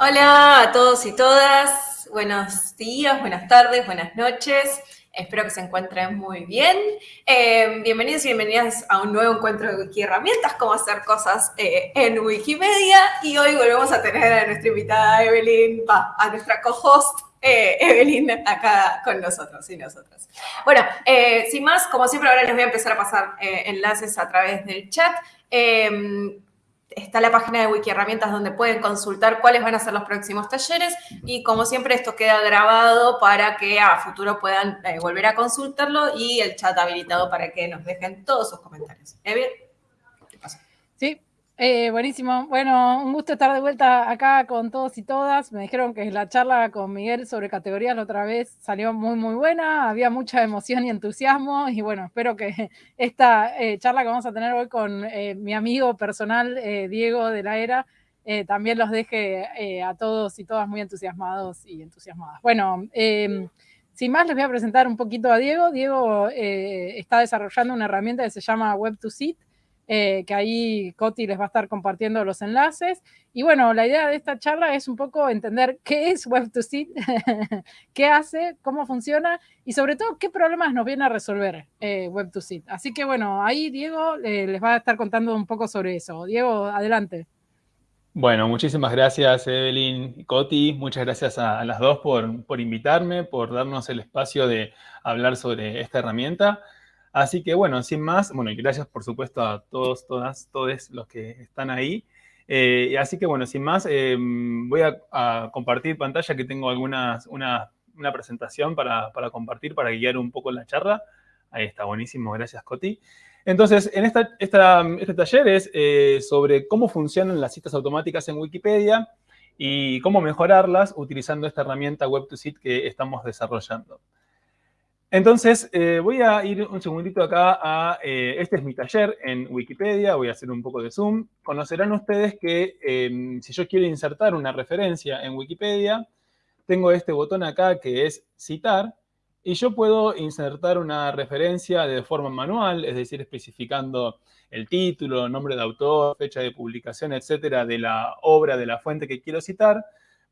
Hola a todos y todas, buenos días, buenas tardes, buenas noches. Espero que se encuentren muy bien. Eh, bienvenidos y bienvenidas a un nuevo encuentro de Wiki Herramientas, cómo hacer cosas eh, en Wikimedia. Y hoy volvemos a tener a nuestra invitada Evelyn, a nuestra co-host eh, Evelyn acá con nosotros y nosotras. Bueno, sin más, como siempre ahora les voy a empezar a pasar enlaces a través del chat está la página de Wiki Herramientas donde pueden consultar cuáles van a ser los próximos talleres y como siempre esto queda grabado para que a futuro puedan eh, volver a consultarlo y el chat habilitado para que nos dejen todos sus comentarios. ¿Eh, eh, buenísimo. Bueno, un gusto estar de vuelta acá con todos y todas. Me dijeron que la charla con Miguel sobre categorías la otra vez salió muy, muy buena. Había mucha emoción y entusiasmo. Y bueno, espero que esta eh, charla que vamos a tener hoy con eh, mi amigo personal, Diego de la Era, también los deje a todos y todas muy entusiasmados y entusiasmadas. Bueno, em, sin más, les voy a presentar un poquito a Diego. Diego está desarrollando una herramienta que se llama Web2Sit eh, que ahí Coti les va a estar compartiendo los enlaces. Y bueno, la idea de esta charla es un poco entender qué es Web2Sit, qué hace, cómo funciona y sobre todo qué problemas nos viene a resolver eh, Web2Sit. Así que bueno, ahí Diego eh, les va a estar contando un poco sobre eso. Diego, adelante. Bueno, muchísimas gracias Evelyn y Coti, muchas gracias a, las dos por, por invitarme, por darnos el espacio de hablar sobre esta herramienta. Así que bueno, sin más, bueno, y gracias por supuesto a todos, todas, todos los que están ahí. Eh, así que bueno, sin más, eh, voy a, compartir pantalla que tengo algunas, una, presentación para, compartir, para guiar un poco la charla. Ahí está, buenísimo, gracias Coti. Entonces, en esta, este taller es eh, sobre cómo funcionan las citas automáticas en Wikipedia y cómo mejorarlas utilizando esta herramienta Web2Sit que estamos desarrollando. Entonces, eh, voy a ir un segundito acá a, eh, este es mi taller en Wikipedia, voy a hacer un poco de zoom. Conocerán ustedes que em, si yo quiero insertar una referencia en Wikipedia, tengo este botón acá que es citar, y yo puedo insertar una referencia de forma manual, es decir, especificando el título, nombre de autor, fecha de publicación, etcétera, de la obra, de la fuente que quiero citar,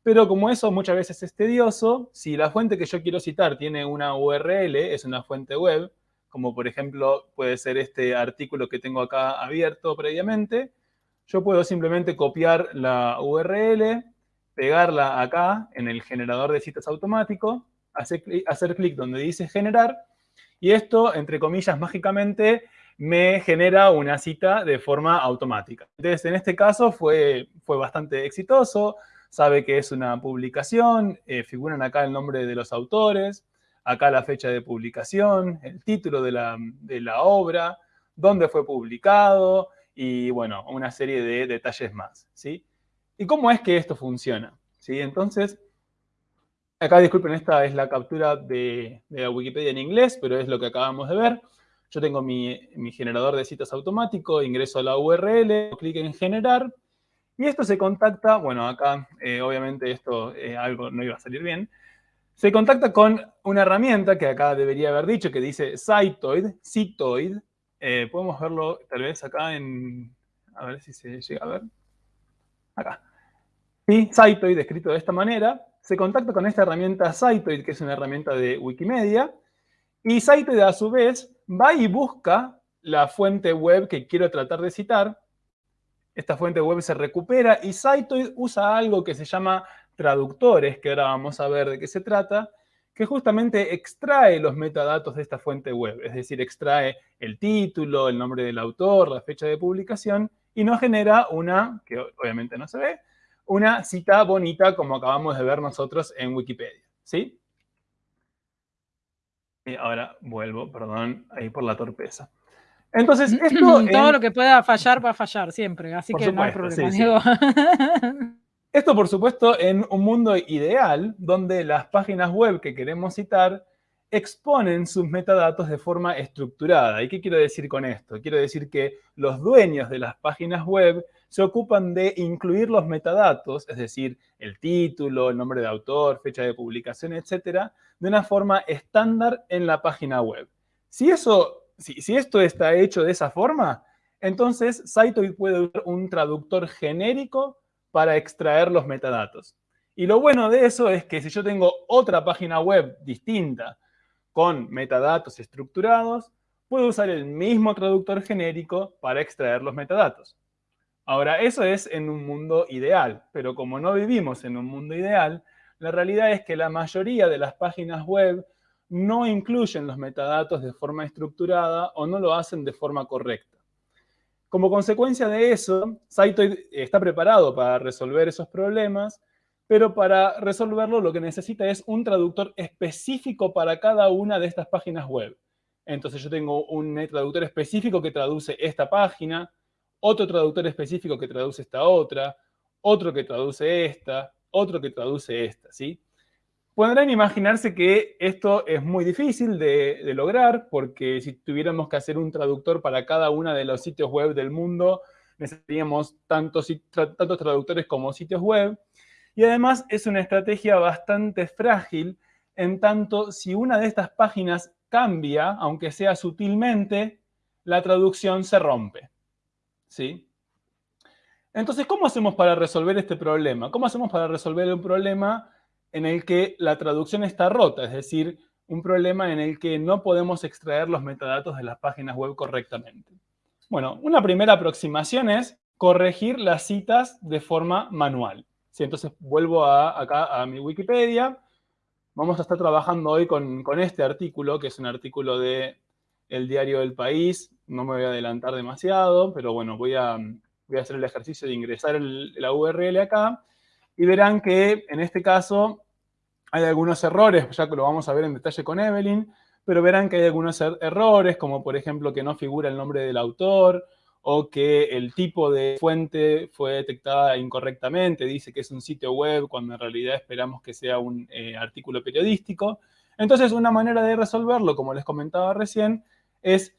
pero como eso muchas veces es tedioso, si la fuente que yo quiero citar tiene una URL, es una fuente web, como por ejemplo puede ser este artículo que tengo acá abierto previamente, yo puedo simplemente copiar la URL, pegarla acá en el generador de citas automático, hacer, clic donde dice generar, y esto, entre comillas, mágicamente, me genera una cita de forma automática. Entonces, en este caso fue, fue bastante exitoso sabe que es una publicación, eh, figuran acá el nombre de los autores, acá la fecha de publicación, el título de la, obra, dónde fue publicado y, bueno, una serie de detalles más, ¿sí? ¿Y cómo es que esto funciona? ¿Sí? Entonces, acá, disculpen, esta es la captura de, la Wikipedia en inglés, pero es lo que acabamos de ver. Yo tengo mi, mi generador de citas automático, ingreso a la URL, clic en generar, y esto se contacta, bueno, acá eh, obviamente esto eh, algo no iba a salir bien, se contacta con una herramienta que acá debería haber dicho, que dice Cytoid, Cytoid. Eh, podemos verlo tal vez acá en, a ver si se llega a ver, acá. Sí, Cytoid, escrito de esta manera, se contacta con esta herramienta Cytoid, que es una herramienta de Wikimedia, y Cytoid a su vez va y busca la fuente web que quiero tratar de citar, esta fuente web se recupera y Cytoid usa algo que se llama traductores, que ahora vamos a ver de qué se trata, que justamente extrae los metadatos de esta fuente web, es decir, extrae el título, el nombre del autor, la fecha de publicación, y nos genera una, que obviamente no se ve, una cita bonita como acabamos de ver nosotros en Wikipedia, ¿sí? Y ahora vuelvo, perdón, ahí por la torpeza. Entonces, esto... Todo lo que pueda fallar va a fallar siempre, así que no hay problema. Esto, por supuesto, en un mundo ideal, donde las páginas web que queremos citar exponen sus metadatos de forma estructurada. ¿Y qué quiero decir con esto? Quiero decir que los dueños de las páginas web se ocupan de incluir los metadatos, es decir, el título, el nombre de autor, fecha de publicación, etcétera, de una forma estándar en la página web. Si eso si, esto está hecho de esa forma, entonces Cytoid puede usar un traductor genérico para extraer los metadatos. Y lo bueno de eso es que si yo tengo otra página web distinta con metadatos estructurados, puedo usar el mismo traductor genérico para extraer los metadatos. Ahora, eso es en un mundo ideal, pero como no vivimos en un mundo ideal, la realidad es que la mayoría de las páginas web no incluyen los metadatos de forma estructurada o no lo hacen de forma correcta. Como consecuencia de eso, Saitoid está preparado para resolver esos problemas, pero para resolverlo lo que necesita es un traductor específico para cada una de estas páginas web. Entonces yo tengo un traductor específico que traduce esta página, otro traductor específico que traduce esta otra, otro que traduce esta, otro que traduce esta, ¿sí? Podrán imaginarse que esto es muy difícil de, lograr, porque si tuviéramos que hacer un traductor para cada uno de los sitios web del mundo, necesitaríamos tantos, tantos traductores como sitios web. Y además es una estrategia bastante frágil, en tanto si una de estas páginas cambia, aunque sea sutilmente, la traducción se rompe. ¿sí? Entonces, ¿cómo hacemos para resolver este problema? ¿Cómo hacemos para resolver un problema en el que la traducción está rota? Es decir, un problema en el que no podemos extraer los metadatos de las páginas web correctamente. Bueno, una primera aproximación es corregir las citas de forma manual. ¿Sí? Entonces, vuelvo acá a mi Wikipedia. Vamos a estar trabajando hoy con, con este artículo, que es un artículo de el diario del país. No me voy a adelantar demasiado, pero bueno, voy a, voy a hacer el ejercicio de ingresar la URL acá y verán que en este caso hay algunos errores, ya que lo vamos a ver en detalle con Evelyn, pero verán que hay algunos er-, errores, como por ejemplo que no figura el nombre del autor, o que el tipo de fuente fue detectada incorrectamente, dice que es un sitio web, cuando en realidad esperamos que sea un eh, artículo periodístico. Entonces, una manera de resolverlo, como les comentaba recién, es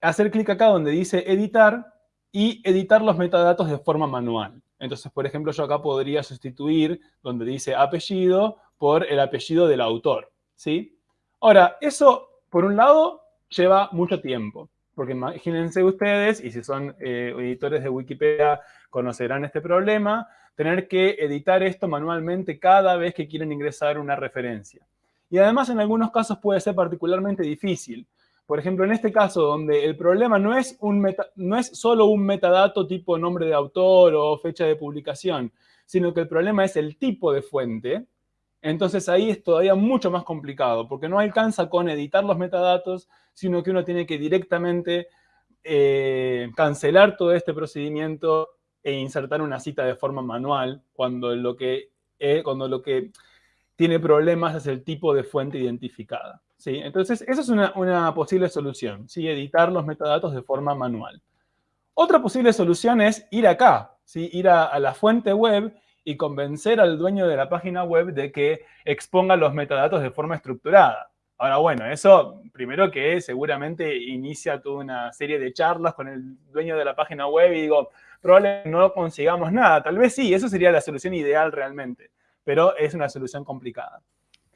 hacer clic acá donde dice editar y editar los metadatos de forma manual. Entonces, por ejemplo, yo acá podría sustituir donde dice apellido por el apellido del autor, ¿sí? Ahora, eso, por un lado, lleva mucho tiempo, porque imagínense ustedes, y si son eh, editores de Wikipedia conocerán este problema, tener que editar esto manualmente cada vez que quieren ingresar una referencia. Y además, en algunos casos puede ser particularmente difícil, por ejemplo, en este caso, donde el problema no es, un no es solo un metadato tipo nombre de autor o fecha de publicación, sino que el problema es el tipo de fuente, entonces ahí es todavía mucho más complicado, porque no alcanza con editar los metadatos, sino que uno tiene que directamente eh, cancelar todo este procedimiento e insertar una cita de forma manual, cuando lo que, eh, cuando lo que tiene problemas es el tipo de fuente identificada. ¿Sí? Entonces, esa es una, posible solución, ¿sí? editar los metadatos de forma manual. Otra posible solución es ir acá, ¿sí? ir a, la fuente web y convencer al dueño de la página web de que exponga los metadatos de forma estructurada. Ahora, bueno, eso primero que seguramente inicia toda una serie de charlas con el dueño de la página web y digo, probablemente no consigamos nada. Tal vez sí, eso sería la solución ideal realmente, pero es una solución complicada.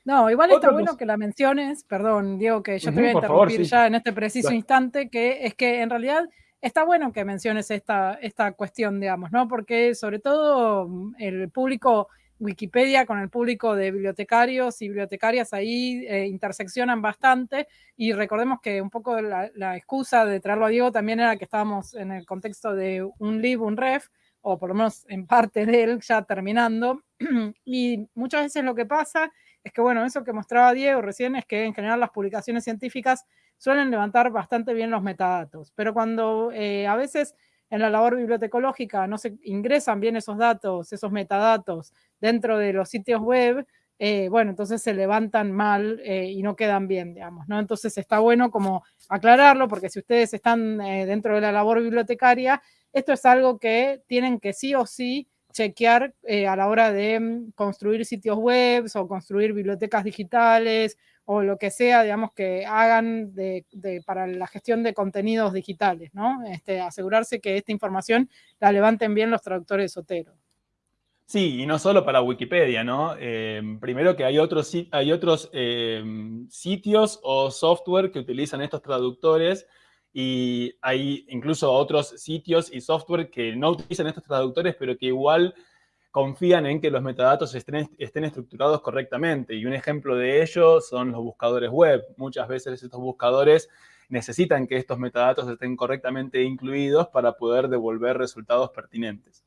No, igual está bueno que la menciones, perdón, Diego, que yo te voy a interrumpir ya en este preciso instante, que es que en realidad está bueno que menciones esta, esta cuestión, digamos, ¿no? Porque sobre todo mm, el público Wikipedia con el público de bibliotecarios y bibliotecarias ahí eh, interseccionan bastante. Y recordemos que un poco la, la, excusa de traerlo a Diego también era que estábamos en el contexto de un lib, un ref, o por lo menos en parte de él ya terminando, y muchas veces lo que pasa es que, bueno, eso que mostraba Diego recién es que en general las publicaciones científicas suelen levantar bastante bien los metadatos, pero cuando eh, a veces en la labor bibliotecológica no se ingresan bien esos datos, esos metadatos dentro de los sitios web, eh, bueno, entonces se levantan mal eh, y no quedan bien, digamos, ¿no? Entonces está bueno como aclararlo, porque si ustedes están dentro de la labor bibliotecaria, esto es algo que tienen que sí o sí chequear eh, a la hora de mm, construir sitios web o construir bibliotecas digitales o lo que sea, digamos, que hagan de, para la gestión de contenidos digitales, ¿no? Este, asegurarse que esta información la levanten bien los traductores Sotero. Sí, y no solo para Wikipedia, ¿no? Eh, primero que hay otros, hay otros eh, sitios o software que utilizan estos traductores y hay incluso otros sitios y software que no utilizan estos traductores, pero que igual confían en que los metadatos estén, estén, estructurados correctamente. Y un ejemplo de ello son los buscadores web. Muchas veces estos buscadores necesitan que estos metadatos estén correctamente incluidos para poder devolver resultados pertinentes.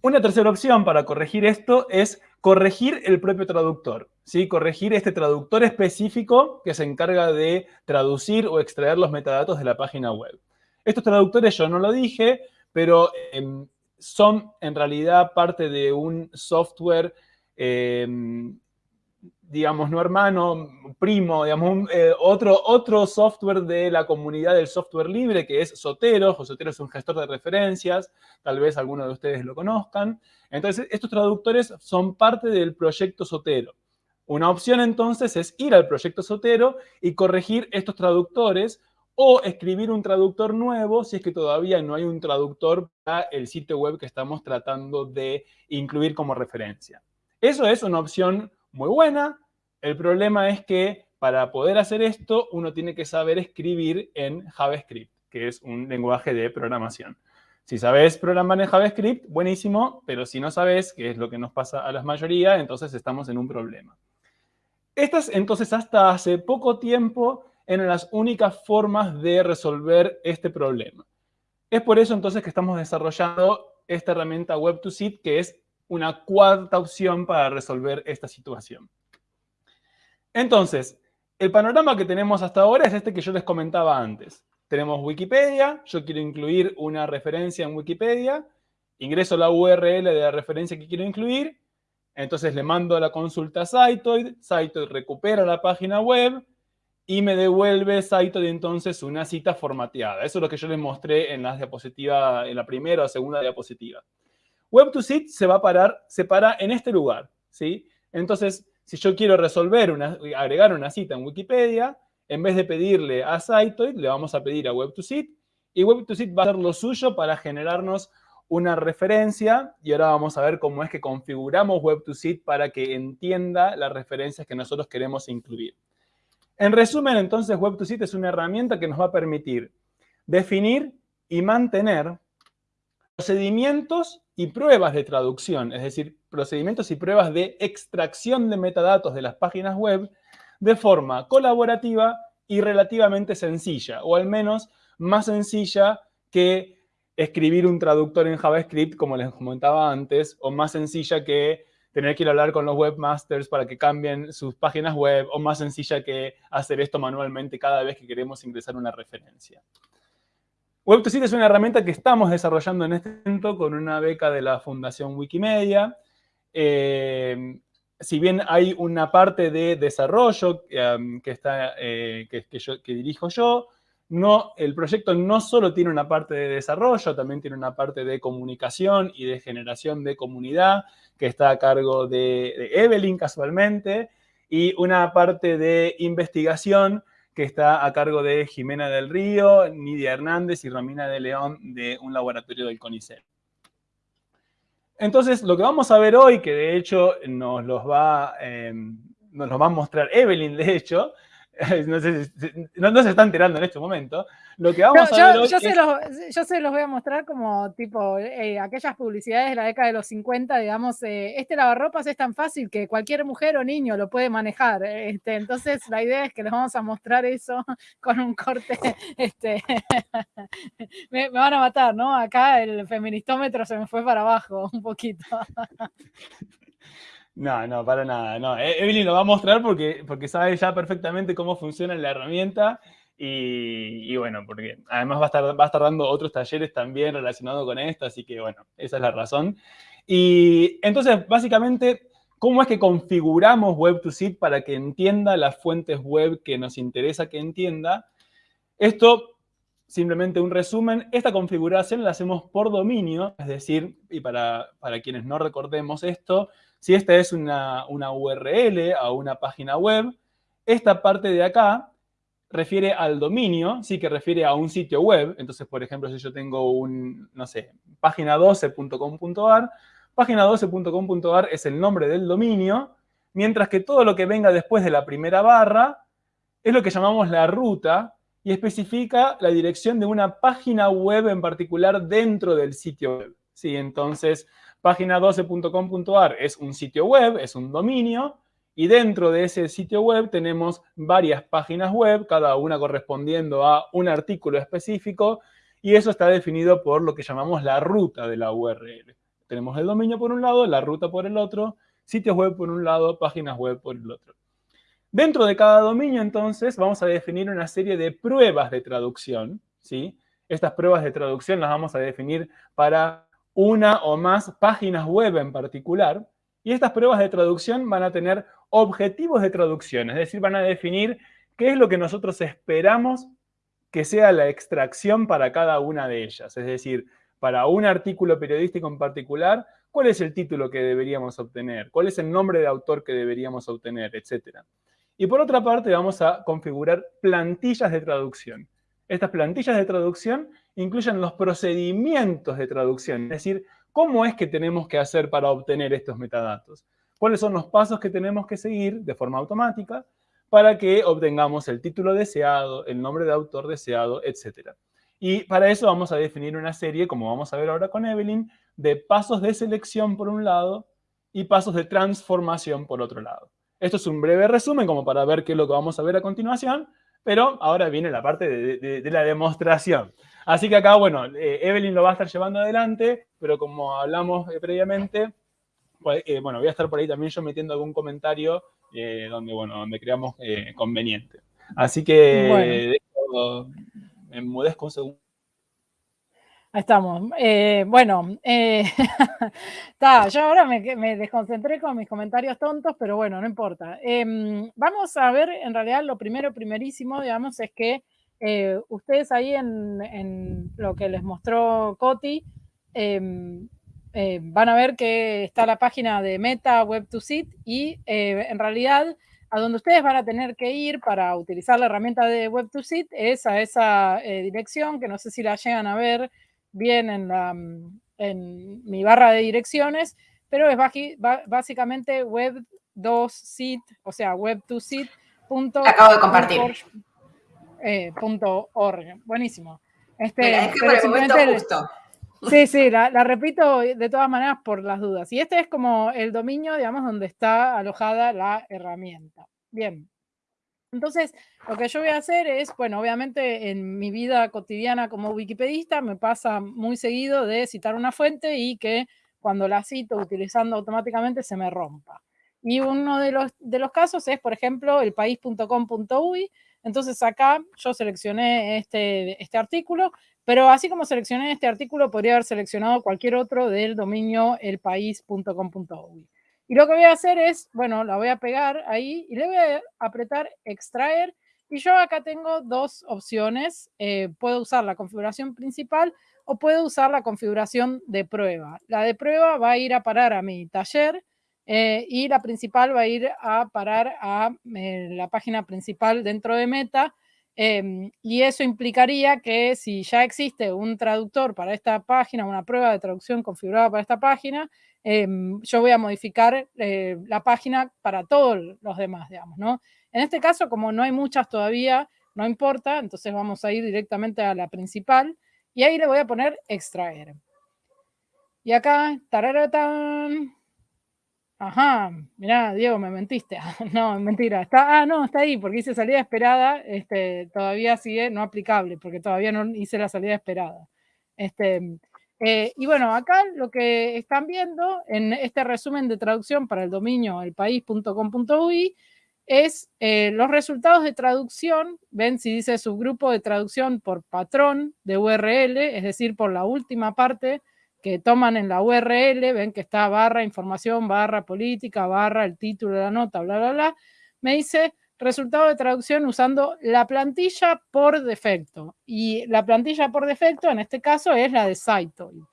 Una tercera opción para corregir esto es corregir el propio traductor. ¿Sí? Corregir este traductor específico que se encarga de traducir o extraer los metadatos de la página web. Estos traductores yo no lo dije, pero em, son en realidad parte de un software em, digamos, no hermano, primo, digamos, eh, otro, otro software de la comunidad del software libre, que es Sotero. Sotero es un gestor de referencias, tal vez algunos de ustedes lo conozcan. Entonces, estos traductores son parte del proyecto Sotero. Una opción, entonces, es ir al proyecto Sotero y corregir estos traductores o escribir un traductor nuevo si es que todavía no hay un traductor para el sitio web que estamos tratando de incluir como referencia. Eso es una opción muy buena. El problema es que para poder hacer esto, uno tiene que saber escribir en JavaScript, que es un lenguaje de programación. Si sabes programar en JavaScript, buenísimo, pero si no sabes, que es lo que nos pasa a la mayoría, entonces estamos en un problema. Estas, entonces, hasta hace poco tiempo eran las únicas formas de resolver este problema. Es por eso, entonces, que estamos desarrollando esta herramienta Web2Sit, que es una cuarta opción para resolver esta situación. Entonces, el panorama que tenemos hasta ahora es este que yo les comentaba antes. Tenemos Wikipedia, yo quiero incluir una referencia en Wikipedia, ingreso la URL de la referencia que quiero incluir, entonces le mando la consulta a Cytoid, Cytoid recupera la página web y me devuelve Cytoid entonces una cita formateada. Eso es lo que yo les mostré en la diapositiva, en la primera o segunda diapositiva. Web2Sit se va a parar, se para en este lugar, ¿sí? Entonces, si yo quiero resolver, una, agregar una cita en Wikipedia, en vez de pedirle a Cytoid, le vamos a pedir a Web2Sit, y Web2Sit va a hacer lo suyo para generarnos una referencia, y ahora vamos a ver cómo es que configuramos Web2Sit para que entienda las referencias que nosotros queremos incluir. En resumen, entonces, Web2Sit es una herramienta que nos va a permitir definir y mantener procedimientos y pruebas de traducción, es decir, procedimientos y pruebas de extracción de metadatos de las páginas web de forma colaborativa y relativamente sencilla, o al menos más sencilla que escribir un traductor en JavaScript, como les comentaba antes, o más sencilla que tener que ir a hablar con los webmasters para que cambien sus páginas web, o más sencilla que hacer esto manualmente cada vez que queremos ingresar una referencia. Web2Sit es una herramienta que estamos desarrollando en este momento con una beca de la Fundación Wikimedia. Eh, si bien hay una parte de desarrollo um, que, está, eh, que, dirijo yo, no, el proyecto no solo tiene una parte de desarrollo, también tiene una parte de comunicación y de generación de comunidad que está a cargo de, Evelyn casualmente, y una parte de investigación que está a cargo de Jimena del Río, Nidia Hernández y Romina de León de un laboratorio del CONICET. Entonces, lo que vamos a ver hoy, que de hecho nos eh, nos los va a mostrar Evelyn, de hecho, no, sé no, se está enterando en este momento. Lo que vamos a ver yo, se los, yo se los voy a mostrar como tipo eh, aquellas publicidades de la década de los 50, digamos, eh, este lavarropas es tan fácil que cualquier mujer o niño lo puede manejar. Este, entonces la idea es que les vamos a mostrar eso con un corte. Este, me, me van a matar, ¿no? Acá el feministómetro se me fue para abajo un poquito. No, no, para nada. No. E-, Evelyn lo va a mostrar porque, porque sabe ya perfectamente cómo funciona la herramienta y, bueno, porque además va a, estar, va a estar dando otros talleres también relacionados con esto, así que bueno, esa es la razón. Y entonces, básicamente, ¿cómo es que configuramos Web2Sit para que entienda las fuentes web que nos interesa que entienda? Esto, simplemente un resumen, esta configuración la hacemos por dominio, es decir, y para, para quienes no recordemos esto, si esta es una, URL a una página web, esta parte de acá refiere al dominio, sí que refiere a un sitio web. Entonces, por ejemplo, si yo tengo un, no sé, página12.com.ar, página12.com.ar es el nombre del dominio, mientras que todo lo que venga después de la primera barra es lo que llamamos la ruta y especifica la dirección de una página web en particular dentro del sitio web. Sí, entonces, Página12.com.ar es un sitio web, es un dominio, y dentro de ese sitio web tenemos varias páginas web, cada una correspondiendo a un artículo específico, y eso está definido por lo que llamamos la ruta de la URL. Tenemos el dominio por un lado, la ruta por el otro, sitios web por un lado, páginas web por el otro. Dentro de cada dominio, entonces, vamos a definir una serie de pruebas de traducción, ¿sí? Estas pruebas de traducción las vamos a definir para una o más páginas web en particular, y estas pruebas de traducción van a tener objetivos de traducción, es decir, van a definir qué es lo que nosotros esperamos que sea la extracción para cada una de ellas. Es decir, para un artículo periodístico en particular, cuál es el título que deberíamos obtener, cuál es el nombre de autor que deberíamos obtener, etc. Y por otra parte, vamos a configurar plantillas de traducción. Estas plantillas de traducción incluyen los procedimientos de traducción, es decir, cómo es que tenemos que hacer para obtener estos metadatos. ¿Cuáles son los pasos que tenemos que seguir de forma automática para que obtengamos el título deseado, el nombre de autor deseado, etc. Y para eso vamos a definir una serie, como vamos a ver ahora con Evelyn, de pasos de selección por un lado y pasos de transformación por otro lado. Esto es un breve resumen como para ver qué es lo que vamos a ver a continuación, pero ahora viene la parte de, la demostración. Así que acá, bueno, eh, Evelyn lo va a estar llevando adelante, pero como hablamos eh, previamente, pues, eh, bueno, voy a estar por ahí también yo metiendo algún comentario donde, bueno, donde creamos conveniente. Así que bueno. me enmudezco un segundo. Estamos. Eh, bueno, eh, yo ahora me, desconcentré con mis comentarios tontos, pero bueno, no importa. Em, vamos a ver, en realidad, lo primero, primerísimo, digamos, es que eh, ustedes ahí en, lo que les mostró Coti, em, van a ver que está la página de Meta Web 2 Sit y en realidad a donde ustedes van a tener que ir para utilizar la herramienta de Web 2 Sit es a esa dirección que no sé si la llegan a ver bien en, la, en mi barra de direcciones, pero es básicamente web 2 sit, o sea, web 2 sit. Acabo de compartir. Eh, org. Buenísimo. Este, es que por el momento justo. Sí, sí, la, la, repito de todas maneras por las dudas. Y este es como el dominio, digamos, donde está alojada la herramienta. Bien. Entonces, lo que yo voy a hacer es, bueno, obviamente en mi vida cotidiana como wikipedista me pasa muy seguido de citar una fuente y que cuando la cito utilizando automáticamente se me rompa. Y uno de los, de los casos es, por ejemplo, elpaís.com.uy. Entonces acá yo seleccioné este, este artículo, pero así como seleccioné este artículo, podría haber seleccionado cualquier otro del dominio elpaís.com.uy. Y lo que voy a hacer es, bueno, la voy a pegar ahí y le voy a apretar extraer. Y yo acá tengo dos opciones. Eh, puedo usar la configuración principal o puedo usar la configuración de prueba. La de prueba va a ir a parar a mi taller eh, y la principal va a ir a parar a eh, la página principal dentro de Meta. Em, y eso implicaría que si ya existe un traductor para esta página, una prueba de traducción configurada para esta página, Em, yo voy a modificar eh, la página para todos los demás, digamos, ¿no? En este caso, como no hay muchas todavía, no importa, entonces vamos a ir directamente a la principal y ahí le voy a poner extraer. Y acá, tararatán. Ajá, mirá, Diego, me mentiste. no, mentira. Está, ah, no, está ahí, porque hice salida esperada. Este, todavía sigue no aplicable, porque todavía no hice la salida esperada. Este, eh, y bueno, acá lo que están viendo en este resumen de traducción para el dominio elpaís.com.uy es eh, los resultados de traducción, ven si dice subgrupo de traducción por patrón de URL, es decir, por la última parte que toman en la URL, ven que está barra información, barra política, barra el título de la nota, bla, bla, bla, me dice resultado de traducción usando la plantilla por defecto. Y la plantilla por defecto en este caso es la de SiteToy.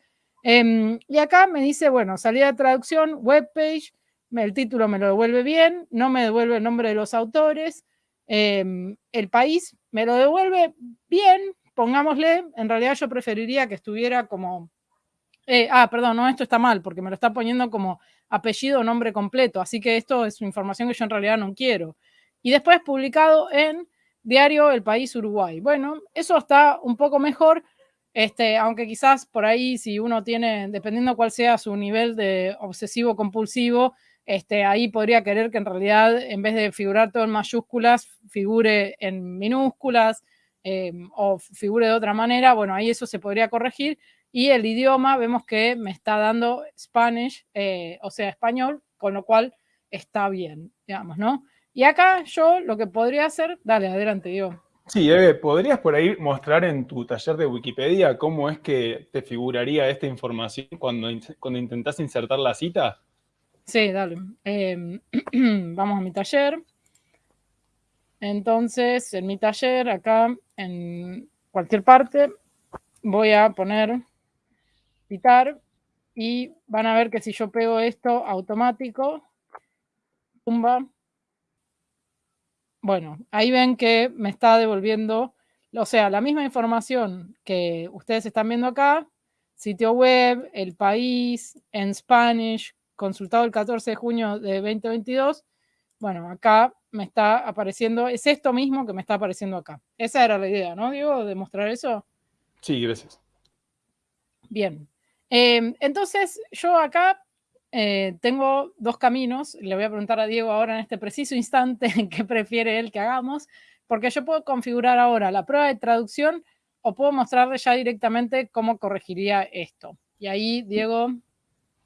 Em, y acá me dice, bueno, salida de traducción, webpage, el título me lo devuelve bien, no me devuelve el nombre de los autores, em, el país me lo devuelve bien, pongámosle, en realidad yo preferiría que estuviera como, eh, ah, perdón, no, esto está mal, porque me lo está poniendo como apellido o nombre completo, así que esto es información que yo en realidad no quiero y después publicado en Diario El País Uruguay. Bueno, eso está un poco mejor, Este, aunque quizás por ahí, si uno tiene, dependiendo cuál sea su nivel de obsesivo compulsivo, este, ahí podría querer que en realidad, en vez de figurar todo en mayúsculas, figure en minúsculas em, o figure de otra manera. Bueno, ahí eso se podría corregir. Y el idioma, vemos que me está dando Spanish, eh, o sea, español, con lo cual está bien, digamos, ¿no? Y acá yo lo que podría hacer, dale, adelante, Diego. Sí, Eve, ¿podrías por ahí mostrar en tu taller de Wikipedia cómo es que te figuraría esta información cuando, cuando intentás insertar la cita? Sí, dale. Em, vamos a mi taller. Entonces, en mi taller, acá, en cualquier parte, voy a poner y van a ver que si yo pego esto automático, tumba. Bueno, ahí ven que me está devolviendo, o sea, la misma información que ustedes están viendo acá, sitio web, el país, en Spanish, consultado el 14 de junio de 2022, bueno, acá me está apareciendo, es esto mismo que me está apareciendo acá. Esa era la idea, ¿no, Diego? ¿De mostrar eso? Sí, gracias. Bien. Em, entonces, yo acá eh, tengo dos caminos. Le voy a preguntar a Diego ahora en este preciso instante qué prefiere él que hagamos, porque yo puedo configurar ahora la prueba de traducción o puedo mostrarle ya directamente cómo corregiría esto. Y ahí, Diego,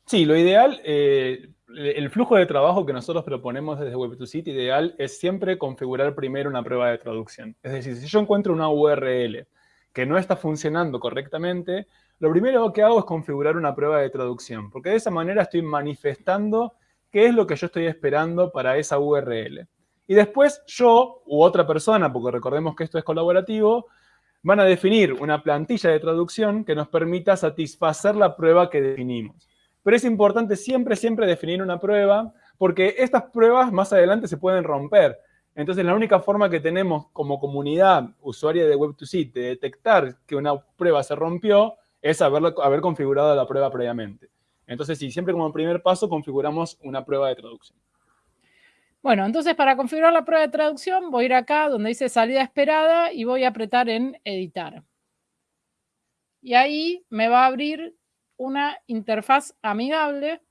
Sí, lo ideal, eh, el flujo de trabajo que nosotros proponemos desde Web2City ideal es siempre configurar primero una prueba de traducción. Es decir, si yo encuentro una URL que no está funcionando correctamente, lo primero que hago es configurar una prueba de traducción, porque de esa manera estoy manifestando qué es lo que yo estoy esperando para esa URL. Y después yo u otra persona, porque recordemos que esto es colaborativo, van a definir una plantilla de traducción que nos permita satisfacer la prueba que definimos. Pero es importante siempre, siempre definir una prueba, porque estas pruebas más adelante se pueden romper. Entonces, la única forma que tenemos como comunidad usuaria de Web2C de detectar que una prueba se rompió es haber, haber configurado la prueba previamente. Entonces, sí, siempre como primer paso configuramos una prueba de traducción. Bueno, entonces para configurar la prueba de traducción voy a ir acá donde dice salida esperada y voy a apretar en editar. Y ahí me va a abrir una interfaz amigable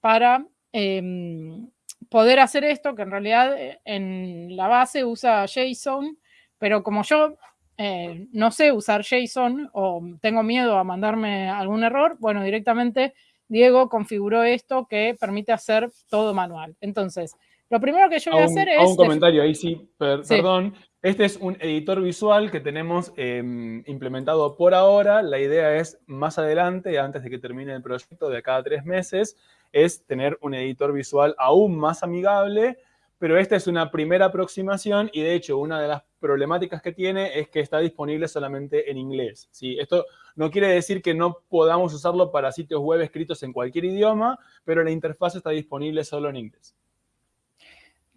para em, poder hacer esto, que en realidad eh, en la base usa JSON, pero como yo eh, no sé usar JSON o tengo miedo a mandarme algún error, bueno, directamente Diego configuró esto que permite hacer todo manual. Entonces, lo primero que yo voy a, hacer es... un comentario ahí, sí, perdón. Este es un editor visual que tenemos em, implementado por ahora. La idea es más adelante, antes de que termine el proyecto de cada tres meses, es tener un editor visual aún más amigable, pero esta es una primera aproximación y de hecho una de las problemáticas que tiene es que está disponible solamente en inglés. ¿sí? Esto no quiere decir que no podamos usarlo para sitios web escritos en cualquier idioma, pero la interfaz está disponible solo en inglés.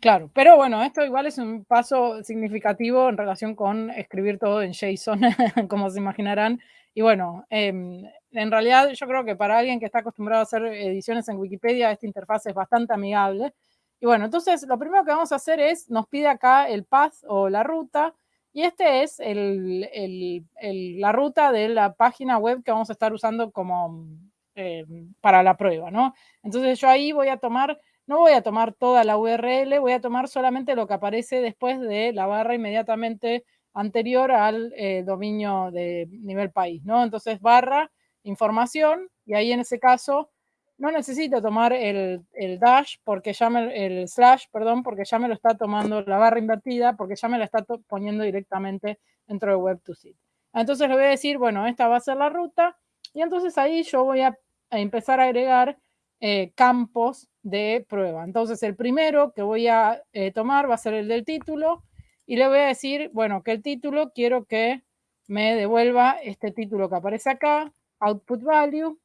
Claro, pero bueno, esto igual es un paso significativo en relación con escribir todo en JSON, como se imaginarán. Y bueno, em, en realidad yo creo que para alguien que está acostumbrado a hacer ediciones en Wikipedia, esta interfaz es bastante amigable. Y bueno, entonces lo primero que vamos a hacer es, nos pide acá el path o la ruta, y este es la ruta de la página web que vamos a estar usando como em, para la prueba, ¿no? Entonces yo ahí voy a tomar no voy a tomar toda la URL, voy a tomar solamente lo que aparece después de la barra inmediatamente anterior al eh, dominio de nivel país, ¿no? Entonces, barra, información, y ahí en ese caso no necesito tomar el, dash, porque ya me, el slash, perdón, porque ya me lo está tomando la barra invertida, porque ya me la está poniendo directamente dentro de Web2Sit. Entonces le voy a decir, bueno, esta va a ser la ruta, y entonces ahí yo voy a empezar a agregar eh, campos de prueba. Entonces, el primero que voy a eh, tomar va a ser el del título y le voy a decir, bueno, que el título quiero que me devuelva este título que aparece acá, output value.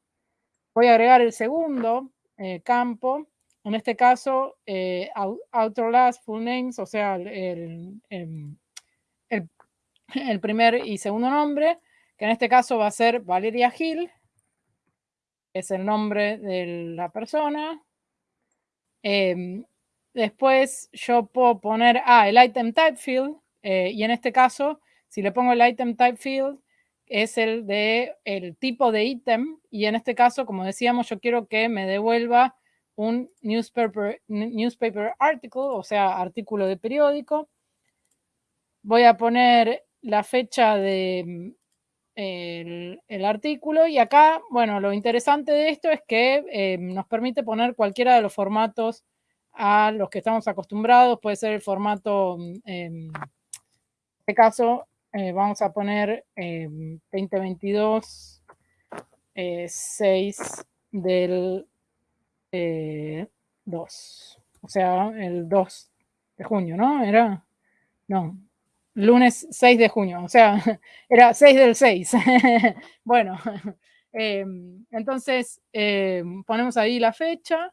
Voy a agregar el segundo eh, campo, en este caso, outer last full names, o sea, el, el primer y segundo nombre, que en este caso va a ser Valeria Gil es el nombre de la persona. Em, después yo puedo poner, ah, el item type field, eh, y en este caso, si le pongo el item type field, es el de el tipo de ítem y en este caso, como decíamos, yo quiero que me devuelva un newspaper, newspaper article, o sea, artículo de periódico. Voy a poner la fecha de el, artículo y acá, bueno, lo interesante de esto es que eh, nos permite poner cualquiera de los formatos a los que estamos acostumbrados, puede ser el formato, en este caso, eh, vamos a poner 2022 6 eh, del 2, o sea, el 2 de junio, ¿no? Era, no, lunes 6 de junio, o sea, era 6 del 6. bueno, em, entonces em, ponemos ahí la fecha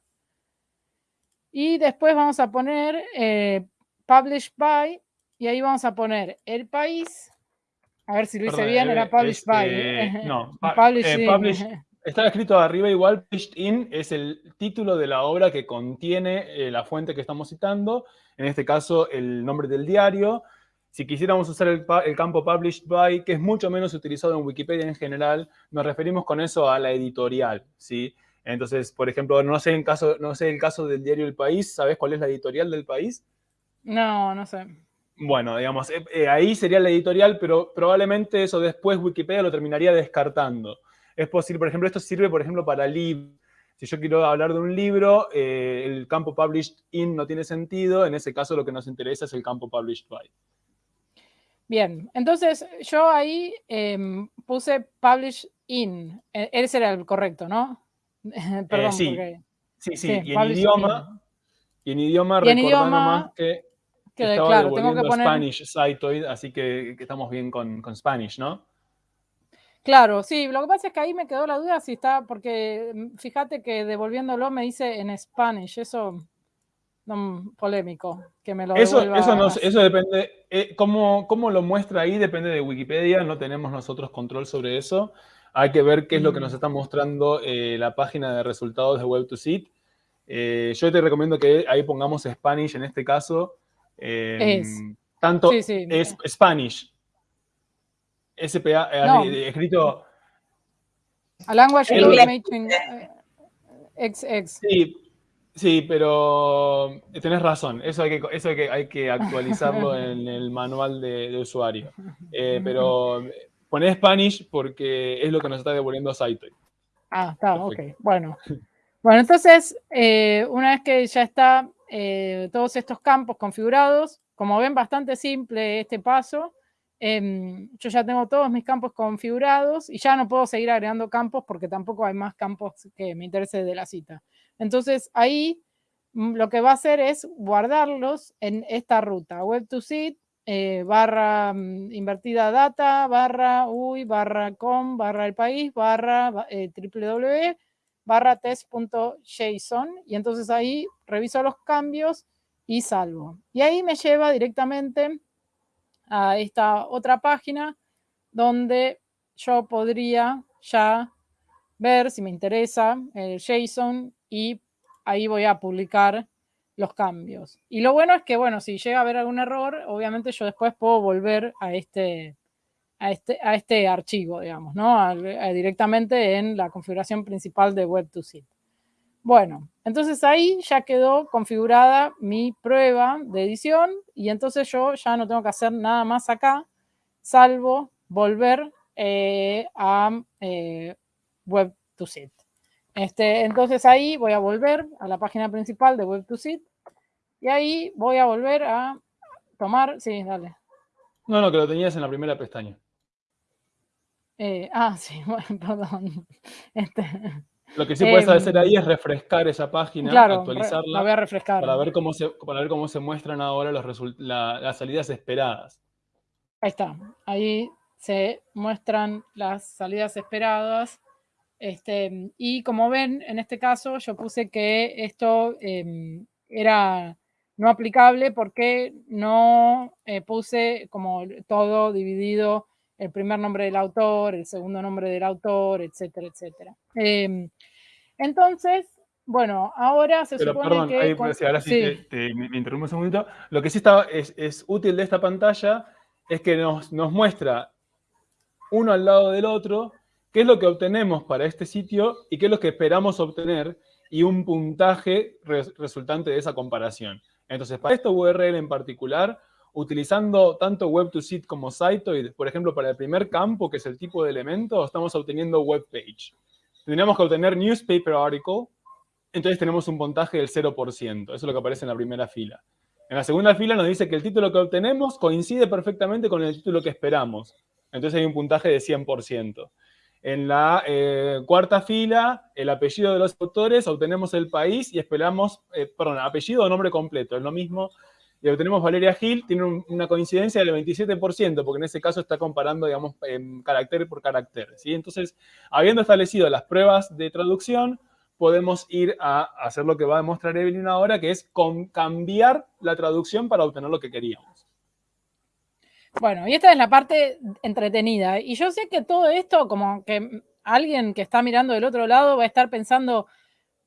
y después vamos a poner eh, Published by y ahí vamos a poner el país. A ver si lo hice bien, era Published by. Este, no, published, eh, Estaba escrito arriba igual, Published in es el título de la obra que contiene eh, la fuente que estamos citando, en este caso el nombre del diario, si quisiéramos usar el, campo published by, que es mucho menos utilizado en Wikipedia en general, nos referimos con eso a la editorial, ¿sí? Entonces, por ejemplo, no sé, en caso, no sé el caso del diario El País, ¿sabes cuál es la editorial del país? No, no sé. Bueno, digamos, eh, eh, ahí sería la editorial, pero probablemente eso después Wikipedia lo terminaría descartando. Es posible, por ejemplo, esto sirve, por ejemplo, para libros. Si yo quiero hablar de un libro, eh, el campo published in no tiene sentido. En ese caso, lo que nos interesa es el campo published by. Bien, entonces yo ahí em, puse publish in. E, ese era el correcto, ¿no? Perdón, sí. sí. sí, y en idioma, y en idioma, recordando más que, que estaba claro, tengo que poner... Spanish así que, estamos bien con, con, Spanish, ¿no? Claro, sí, lo que pasa es que ahí me quedó la duda si está, porque mm, fíjate que devolviéndolo me dice en Spanish, eso polémico, que me lo eso, eso, eso depende, eh, cómo, lo muestra ahí depende de Wikipedia, no tenemos nosotros control sobre eso. Hay que ver qué es lo que nos mm. está mostrando eh, la página de resultados de Web2Seed. Eh, yo te recomiendo que ahí pongamos Spanish en este caso. Em, es. Tanto es Spanish. SPA, escrito... A language information XX. Sí, Sí, pero eh, tenés razón, eso hay que, eso hay que, hay que actualizarlo en el manual de, usuario. Eh, pero poné Spanish porque es lo que nos está devolviendo Saito. Ah, está, ok. Bueno. Bueno, entonces, eh, una vez que ya está todos estos campos configurados, como ven, bastante simple este paso. Em, yo ya tengo todos mis campos configurados y ya no puedo seguir agregando campos porque tampoco hay más campos que me interese de la cita. Entonces ahí mm, lo que va a hacer es guardarlos en esta ruta, web to seed, eh, barra mm, invertida data, barra uy, barra com, barra el país, barra eh, www, barra test.json y entonces ahí reviso los cambios y salvo. Y ahí me lleva directamente a esta otra página donde yo podría ya ver si me interesa el JSON y ahí voy a publicar los cambios. Y lo bueno es que, bueno, si llega a haber algún error, obviamente yo después puedo volver a este, a este, a este archivo, digamos, ¿no? directamente en la configuración principal de Web2Seed. Bueno, entonces ahí ya quedó configurada mi prueba de edición y entonces yo ya no tengo que hacer nada más acá, salvo volver eh, a eh, Web2Seed. Este, entonces ahí voy a volver a la página principal de Web2Seed y ahí voy a volver a tomar, sí, dale. No, no, que lo tenías en la primera pestaña. Eh, ah, sí, bueno, perdón. Este, lo que sí puedes em, hacer ahí es refrescar esa página, actualizarla. la voy a refrescar. Para ver cómo se, para ver cómo se muestran ahora los las salidas esperadas. Ahí está. Ahí se muestran las salidas esperadas. Este, y como ven, en este caso yo puse que esto em, era no aplicable porque no eh, puse como todo dividido el primer nombre del autor, el segundo nombre del autor, etcétera, etcétera. Em, entonces, bueno, ahora se Pero, supone perdón, que... Ahí, ahora sí, me, interrumpo un segundito. Lo que sí está, es, es, útil de esta pantalla es que nos, nos muestra uno al lado del otro, qué es lo que obtenemos para este sitio y qué es lo que esperamos obtener y un puntaje resultante de esa comparación. Entonces, para esta URL en particular, utilizando tanto Web2Sit como Sitoid, por ejemplo, para el primer campo, que es el tipo de elemento, estamos obteniendo web page. Tendríamos que obtener newspaper article, entonces tenemos un puntaje del 0%. Eso es lo que aparece en la primera fila. En la segunda fila nos dice que el título que obtenemos coincide perfectamente con el título que esperamos. Entonces hay un puntaje de 100%. En la eh, cuarta fila, el apellido de los autores, obtenemos el país y esperamos, eh, perdón, apellido o nombre completo, es lo mismo. Y obtenemos Valeria Gil, tiene una coincidencia del 27%, porque en ese caso está comparando, digamos, carácter por carácter. ¿sí? Entonces, habiendo establecido las pruebas de traducción, podemos ir a hacer lo que va a demostrar Evelyn ahora, que es cambiar la traducción para obtener lo que queríamos. Bueno, y esta es la parte entretenida. Y yo sé que todo esto, como que alguien que está mirando del otro lado va a estar pensando,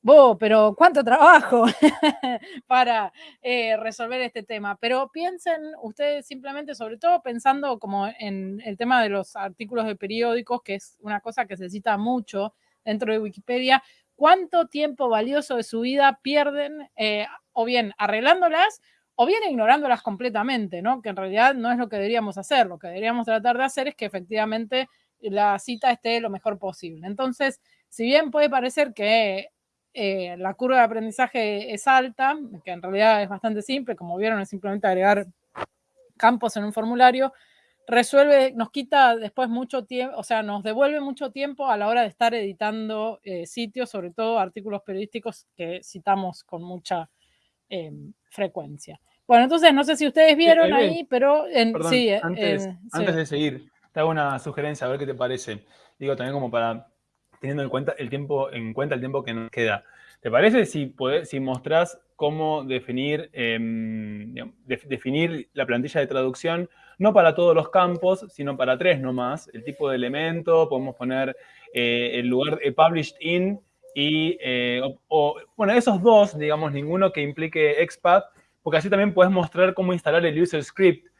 Bo, pero cuánto trabajo para eh, resolver este tema. Pero piensen ustedes simplemente, sobre todo pensando como en el tema de los artículos de periódicos, que es una cosa que se cita mucho dentro de Wikipedia, cuánto tiempo valioso de su vida pierden eh, o bien arreglándolas o bien ignorándolas completamente, ¿no? Que en realidad no es lo que deberíamos hacer. Lo que deberíamos tratar de hacer es que efectivamente la cita esté lo mejor posible. Entonces, si bien puede parecer que eh, la curva de aprendizaje es alta, que en realidad es bastante simple, como vieron, es simplemente agregar campos en un formulario, resuelve, nos quita después mucho tiempo, o sea, nos devuelve mucho tiempo a la hora de estar editando eh, sitios, sobre todo artículos periodísticos que citamos con mucha em, frecuencia. Bueno, entonces no sé si ustedes vieron ahí, pero en, sí, antes, antes de seguir, te hago una sugerencia, a ver qué te parece. Digo, también como para, teniendo en cuenta el tiempo, en cuenta el tiempo que nos queda. ¿Te parece si, podés, si mostrás cómo definir, em, definir la plantilla de traducción, no para todos los campos, sino para tres nomás, el tipo de elemento, podemos poner eh, el lugar de published in y, eh, o, bueno, esos dos, digamos, ninguno que implique expat, porque así también puedes mostrar cómo instalar el user script,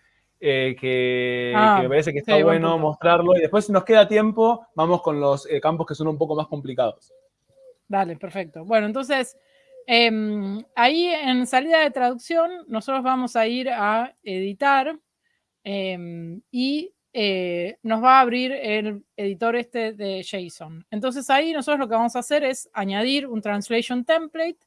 eh, que, ah, me parece que está bueno mostrarlo, y después si nos queda tiempo, vamos con los campos que son un poco más complicados. Dale, perfecto. Bueno, entonces, em, ahí en salida de traducción, nosotros vamos a ir a editar em, y eh, nos va a abrir el editor este de JSON. Entonces ahí nosotros lo que vamos a hacer es añadir un translation template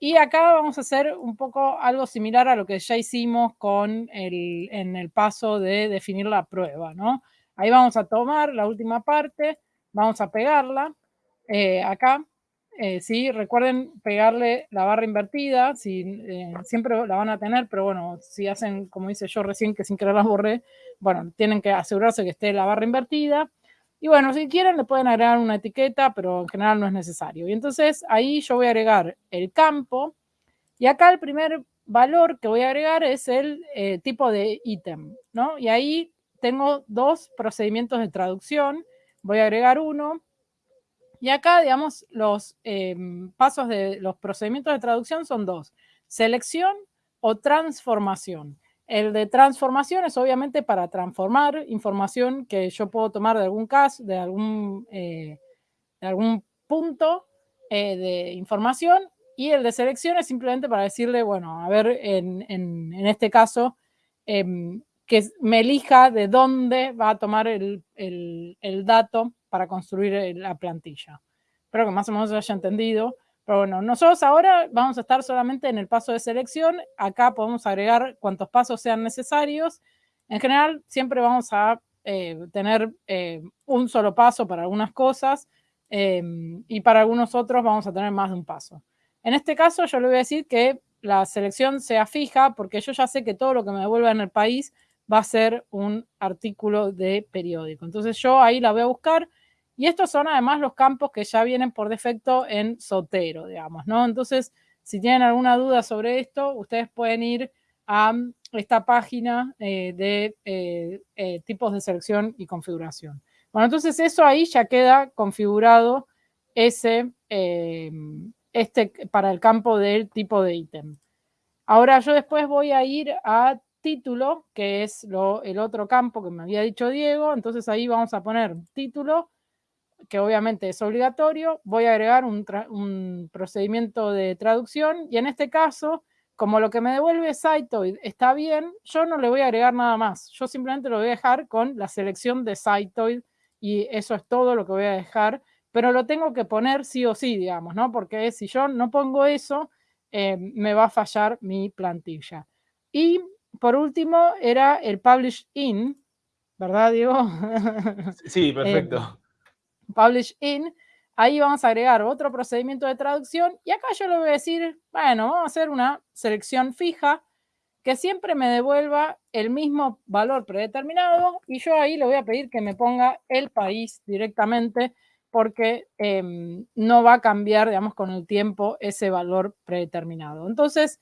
y acá vamos a hacer un poco algo similar a lo que ya hicimos con el, en el paso de definir la prueba, ¿no? Ahí vamos a tomar la última parte, vamos a pegarla eh, acá eh, sí, recuerden pegarle la barra invertida, si, eh, siempre la van a tener, pero bueno, si hacen, como hice yo recién, que sin querer las borré, bueno, tienen que asegurarse que esté la barra invertida. Y bueno, si quieren le pueden agregar una etiqueta, pero en general no es necesario. Y entonces ahí yo voy a agregar el campo, y acá el primer valor que voy a agregar es el eh, tipo de ítem, ¿no? Y ahí tengo dos procedimientos de traducción, voy a agregar uno, y acá, digamos, los em, pasos de los procedimientos de traducción son dos, selección o transformación. El de transformación es obviamente para transformar información que yo puedo tomar de algún caso, de algún, eh, de algún punto eh, de información y el de selección es simplemente para decirle, bueno, a ver, en, este caso, em, que me elija de dónde va a tomar el, el dato para construir eh, la plantilla. Espero que más o menos haya entendido. Pero bueno, nosotros ahora vamos a estar solamente en el paso de selección. Acá podemos agregar cuantos pasos sean necesarios. En general, siempre vamos a eh, tener eh, un solo paso para algunas cosas y para algunos otros vamos a tener más de un paso. En este caso, yo le voy a decir que la selección sea fija porque yo ya sé que todo lo que me devuelva en el país va a ser un artículo de periódico. Entonces yo ahí la voy a buscar y estos son además los campos que ya vienen por defecto en Sotero, digamos, ¿no? Entonces, si tienen alguna duda sobre esto, ustedes pueden ir a esta página eh, de eh, eh, tipos de selección y configuración. Bueno, entonces eso ahí ya queda configurado ese, este, para el campo del tipo de ítem. Ahora yo después voy a ir a título, que es el otro campo que me había dicho Diego. Entonces ahí vamos a poner título, que obviamente es obligatorio. Voy a agregar un, procedimiento de traducción y en este caso, como lo que me devuelve Saitoid está bien, yo no le voy a agregar nada más. Yo simplemente lo voy a dejar con la selección de Saitoid y eso es todo lo que voy a dejar. Pero lo tengo que poner sí o sí, digamos, ¿no? Porque si yo no pongo eso, eh, me va a fallar mi plantilla. Y por último era el publish in, ¿verdad, Diego? Sí, perfecto. Eh, publish in. Ahí vamos a agregar otro procedimiento de traducción y acá yo le voy a decir, bueno, vamos a hacer una selección fija que siempre me devuelva el mismo valor predeterminado y yo ahí le voy a pedir que me ponga el país directamente porque em, no va a cambiar, digamos, con el tiempo ese valor predeterminado. Entonces,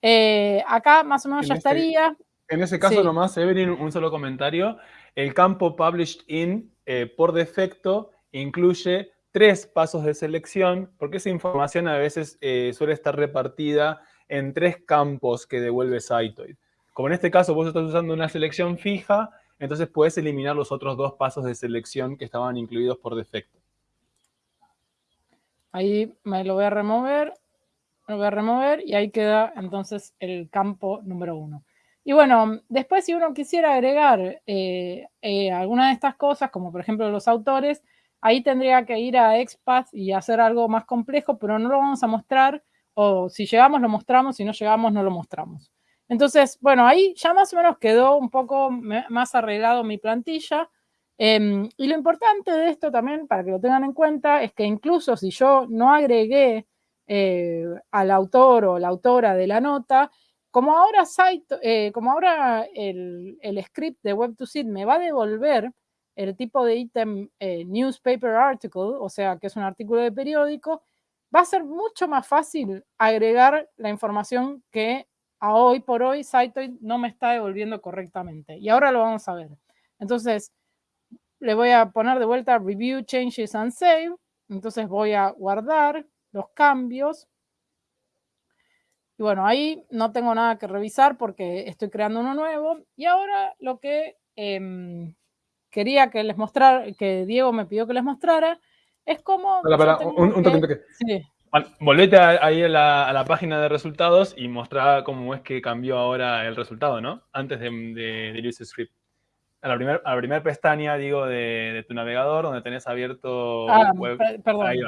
eh, acá más o menos ya estaría. En ese caso nomás, Evelyn, un solo comentario. El campo Published In, eh, por defecto, incluye tres pasos de selección, porque esa información a veces eh, suele estar repartida en tres campos que devuelve Cytoid. Como en este caso vos estás usando una selección fija, entonces puedes eliminar los otros dos pasos de selección que estaban incluidos por defecto. Ahí me lo voy a remover, lo voy a remover y ahí queda entonces el campo número uno. Y bueno, después si uno quisiera agregar eh, eh, alguna de estas cosas, como por ejemplo los autores, ahí tendría que ir a XPath y hacer algo más complejo, pero no lo vamos a mostrar, o si llegamos lo mostramos, si no llegamos no lo mostramos. Entonces, bueno, ahí ya más o menos quedó un poco más arreglado mi plantilla. Em, y lo importante de esto también, para que lo tengan en cuenta, es que incluso si yo no agregué eh, al autor o la autora de la nota, como ahora, site, eh, como ahora el, script de Web2Sit me va a devolver el tipo de ítem eh, newspaper article, o sea, que es un artículo de periódico, va a ser mucho más fácil agregar la información que a hoy por hoy Sitoid no me está devolviendo correctamente. Y ahora lo vamos a ver. Entonces, le voy a poner de vuelta Review, Changes and Save. Entonces voy a guardar los cambios. Y bueno, ahí no tengo nada que revisar porque estoy creando uno nuevo. Y ahora lo que em, quería que les mostrara, que Diego me pidió que les mostrara, es cómo... un, toque, Sí. volvete ahí a la, página de resultados y mostrar cómo es que cambió ahora el resultado, ¿no? Antes de, de, de use script a la primera primer pestaña, digo, de, tu navegador, donde tenés abierto ah, Perdón. Ahí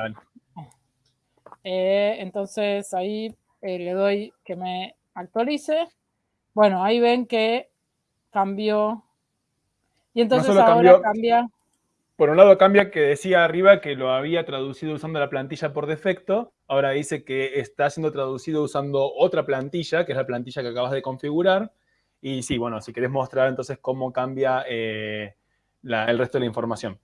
eh, entonces ahí eh, le doy que me actualice. Bueno, ahí ven que cambió. Y entonces ahora cambia. Por un lado cambia que decía arriba que lo había traducido usando la plantilla por defecto. Ahora dice que está siendo traducido usando otra plantilla, que es la plantilla que acabas de configurar. Y sí, bueno, si querés mostrar entonces cómo cambia eh, el resto de la información.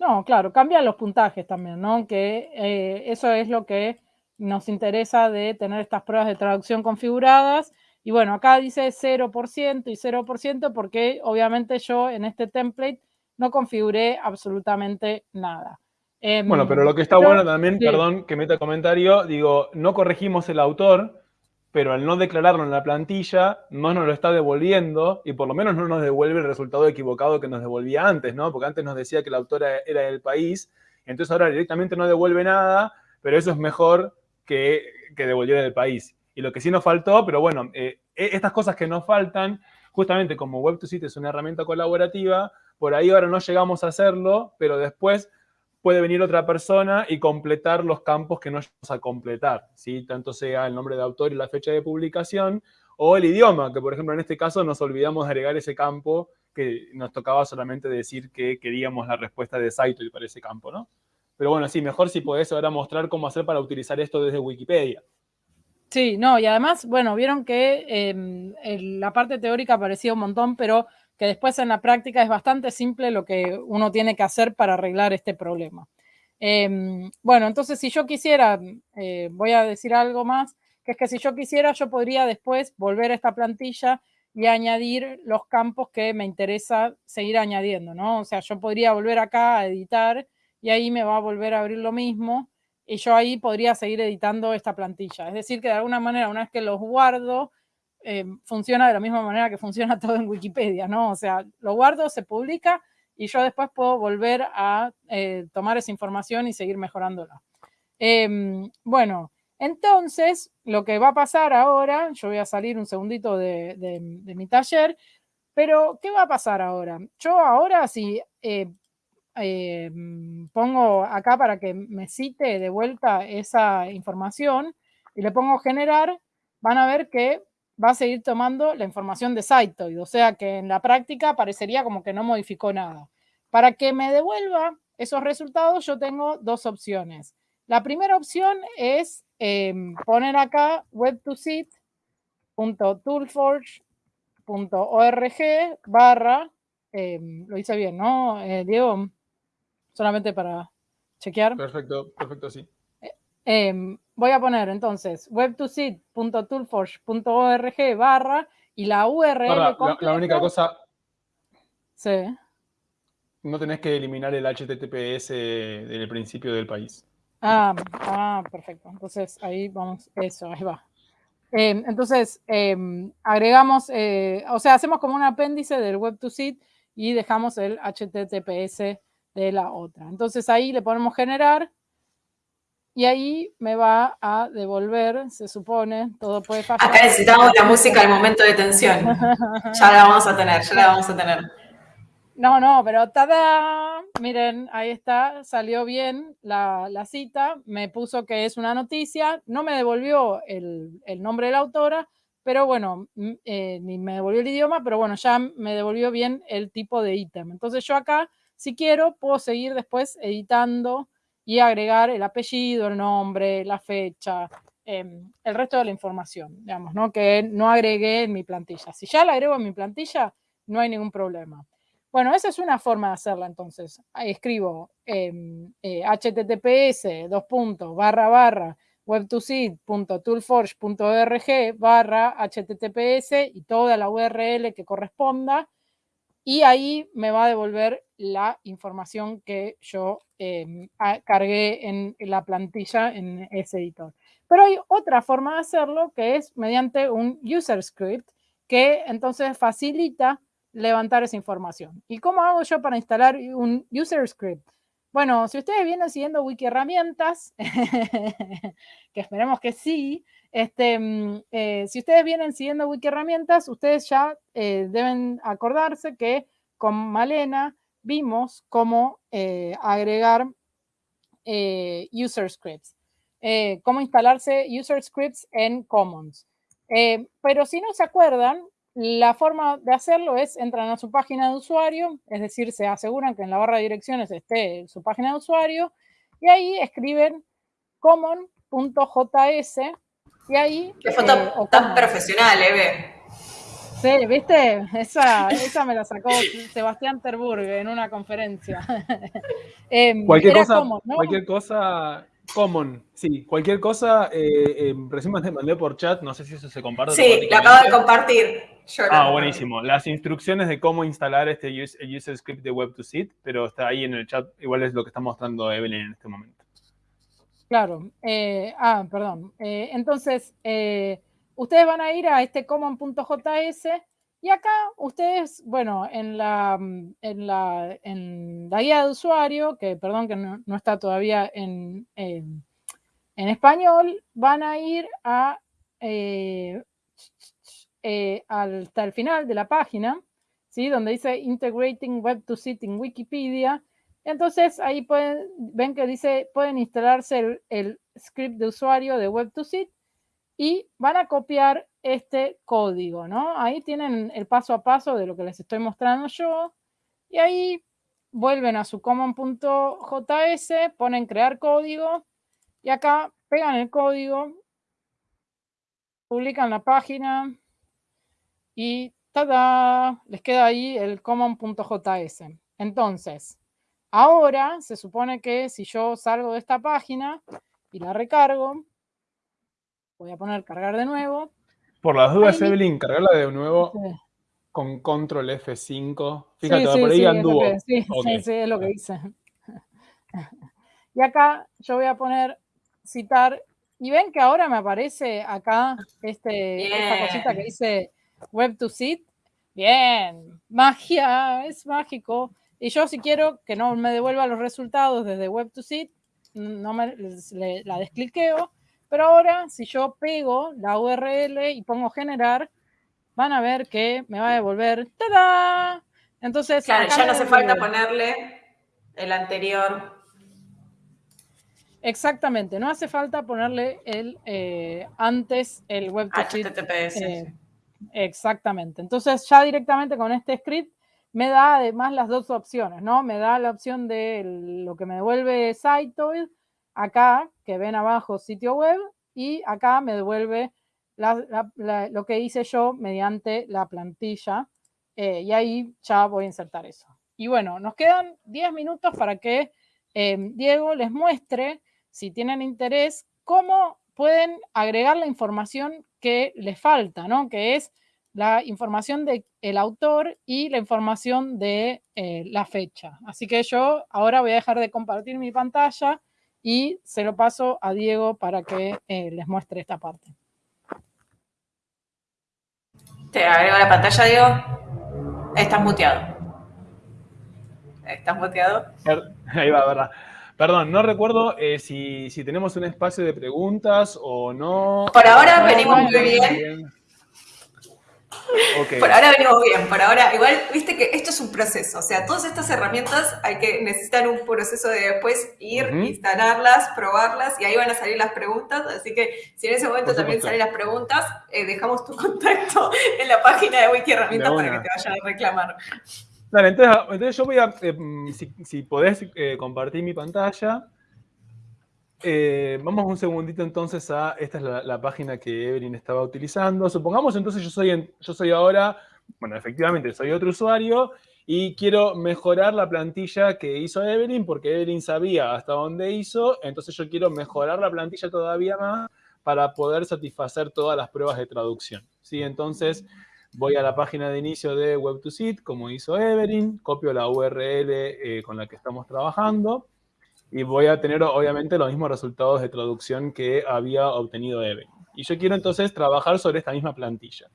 No, claro, cambian los puntajes también, ¿no? Que eh, eso es lo que nos interesa de tener estas pruebas de traducción configuradas. Y bueno, acá dice 0% y 0% porque obviamente yo en este template no configuré absolutamente nada. bueno, pero lo que está bueno también, perdón que meta comentario, digo, no corregimos el autor, pero al no declararlo en la plantilla, no nos lo está devolviendo y por lo menos no nos devuelve el resultado equivocado que nos devolvía antes, ¿no? Porque antes nos decía que la autora era del país, entonces ahora directamente no devuelve nada, pero eso es mejor que, que devolviera del país. Y lo que sí nos faltó, pero bueno, eh, e, estas cosas que nos faltan, justamente como Web2Sit es una herramienta colaborativa, por ahí ahora no llegamos a hacerlo, pero después puede venir otra persona y completar los campos que no vamos a completar, ¿sí? tanto sea el nombre de autor y la fecha de publicación, o el idioma, que por ejemplo en este caso nos olvidamos de agregar ese campo que nos tocaba solamente decir que queríamos la respuesta de Saito para ese campo, ¿no? Pero bueno, sí, mejor si podés ahora mostrar cómo hacer para utilizar esto desde Wikipedia. Sí, no, y además, bueno, vieron que em, la parte teórica parecía un montón, pero que después en la práctica es bastante simple lo que uno tiene que hacer para arreglar este problema. Em, bueno, entonces si yo quisiera, eh, voy a decir algo más, que es que si yo quisiera, yo podría después volver a esta plantilla y añadir los campos que me interesa seguir añadiendo, ¿no? O sea, yo podría volver acá a editar y ahí me va a volver a abrir lo mismo y yo ahí podría seguir editando esta plantilla. Es decir, que de alguna manera, una vez que los guardo, eh, funciona de la misma manera que funciona todo en Wikipedia, ¿no? O sea, lo guardo, se publica y yo después puedo volver a eh, tomar esa información y seguir mejorándola. Em, bueno, entonces, lo que va a pasar ahora, yo voy a salir un segundito de, mi taller, pero ¿qué va a pasar ahora? Yo ahora, si pongo acá para que me cite de vuelta esa información y le pongo generar, van a ver que va a seguir tomando la información de Cytoid, o sea que en la práctica parecería como que no modificó nada. Para que me devuelva esos resultados, yo tengo dos opciones. La primera opción es em, poner acá web2sit.toolforge.org barra, em, lo hice bien, ¿no, eh, Diego? Solamente para chequear. Perfecto, perfecto, sí. Em, voy a poner entonces web2sit.toolforge.org barra y la URL. la, única cosa. Sí. No tenés que eliminar el HTTPS del principio del país. Ah, ah, perfecto. Entonces ahí vamos, eso, ahí va. Em, entonces, em, agregamos, eh, o sea, hacemos como un apéndice del Web2Sit y dejamos el HTTPS de la otra. Entonces ahí le ponemos generar y ahí me va a devolver, se supone, todo puede fallar. Acá necesitamos la música al momento de tensión. Ya la vamos a tener, ya la vamos a tener. No, no, pero tada, miren, ahí está, salió bien la, cita, me puso que es una noticia, no me devolvió el, nombre de la autora, pero bueno, eh, ni me devolvió el idioma, pero bueno, ya me devolvió bien el tipo de ítem. Entonces yo acá, si quiero, puedo seguir después editando y agregar el apellido, el nombre, la fecha, em, el resto de la información, digamos, ¿no? que no agregué en mi plantilla. Si ya la agrego en mi plantilla, no hay ningún problema. Bueno, esa es una forma de hacerla entonces. Escribo https em, dos puntos barra barra web2seed.toolforge.org barra https y toda la URL que corresponda y ahí me va a devolver la información que yo em, cargué en la plantilla en ese editor. Pero hay otra forma de hacerlo que es mediante un user script que entonces facilita levantar esa información. ¿Y cómo hago yo para instalar un user script? Bueno, si ustedes vienen siguiendo Wiki Herramientas, que esperemos que sí, este, mm, eh, si ustedes vienen siguiendo Wiki Herramientas, ustedes ya eh, deben acordarse que con Malena vimos cómo eh, agregar user scripts, cómo instalarse user scripts en Commons. pero si no se acuerdan, la forma de hacerlo es entran a su página de usuario, es decir, se aseguran que en la barra de direcciones esté su página de usuario y ahí escriben common.js y ahí... Qué foto eh, tan profesional, Eve. Sí, ¿viste? Esa, esa me la sacó Sebastián Terburg en una conferencia. Em, cualquier, cosa, cualquier cosa Common, sí. Cualquier cosa, eh, eh, recién te mandé por chat, no sé si eso se comparte. Sí, lo acabo de compartir. ah, buenísimo. Las instrucciones de cómo instalar este user script de Web2Sit, pero está ahí en el chat, igual es lo que está mostrando Evelyn en este momento. Claro. Eh, ah, perdón. Eh, entonces, ustedes van a ir a este common.js y acá ustedes, bueno, en la, en la, en la guía de usuario, que perdón que no, está todavía en, en, español, van a ir a, eh, eh, hasta el final de la página, ¿sí? donde dice Integrating Web to Sit in Wikipedia. Entonces ahí pueden, ven que dice, pueden instalarse el, script de usuario de Web to Sit y van a copiar este código, ¿no? Ahí tienen el paso a paso de lo que les estoy mostrando yo. Y ahí vuelven a su common.js, ponen crear código y acá pegan el código, publican la página y ¡tada! Les queda ahí el common.js. Entonces, ahora se supone que si yo salgo de esta página y la recargo, Voy a poner cargar de nuevo. Por las dudas, Evelyn, cargarla de nuevo con control F5. Fíjate, por ahí anduvo. sí, sí, es lo que hice. Y acá yo voy a poner citar Y ven que ahora me aparece acá este, esta cosita que dice Web to Seed. Bien, magia, es mágico. Y yo si quiero que no me devuelva los resultados desde Web to Seed, no me, la descliqueo. Pero ahora, si yo pego la URL y pongo generar, van a ver que me va a devolver ¡tada! Entonces, claro, ya no hace falta ponerle el anterior. Exactamente, no hace falta ponerle el eh, antes el web HTTPS. Eh, exactamente. Entonces, ya directamente con este script me da además las dos opciones, ¿no? Me da la opción de lo que me devuelve Sitoid, acá, que ven abajo sitio web, y acá me devuelve lo que hice yo mediante la plantilla, eh, y ahí ya voy a insertar eso. Y bueno, nos quedan 10 minutos para que eh, Diego les muestre, si tienen interés, cómo pueden agregar la información que les falta, ¿no? Que es la información del autor y la información de eh, la fecha. Así que yo ahora voy a dejar de compartir mi pantalla y se lo paso a Diego para que eh, les muestre esta parte. Te agrego la pantalla, Diego. Estás muteado. ¿Estás muteado? Ahí va, verdad. Perdón, no recuerdo eh, si, si, tenemos un espacio de preguntas o no. Por ahora venimos muy bien. Por ahora venimos bien, por ahora, igual, viste que esto es un proceso, o sea, todas estas herramientas hay que necesitan un proceso de después ir, instalarlas, probarlas y ahí van a salir las preguntas, así que si en ese momento también salen las preguntas, eh, dejamos tu contacto en la página de Wiki Herramientas para que te vayan a reclamar. Dale, entonces, yo voy a, eh, si, si, podés eh, compartir mi pantalla, eh, vamos un segundito entonces a, esta es la, página que Evelyn estaba utilizando. Supongamos entonces yo soy, yo soy ahora, bueno, efectivamente soy otro usuario y quiero mejorar la plantilla que hizo Evelyn porque Evelyn sabía hasta dónde hizo, entonces yo quiero mejorar la plantilla todavía más para poder satisfacer todas las pruebas de traducción. ¿sí? Entonces voy a la página de inicio de Web2Sit, como hizo Evelyn, copio la URL eh, con la que estamos trabajando, y voy a tener obviamente los mismos resultados de traducción que había obtenido Eve. Y yo quiero entonces trabajar sobre esta misma plantilla.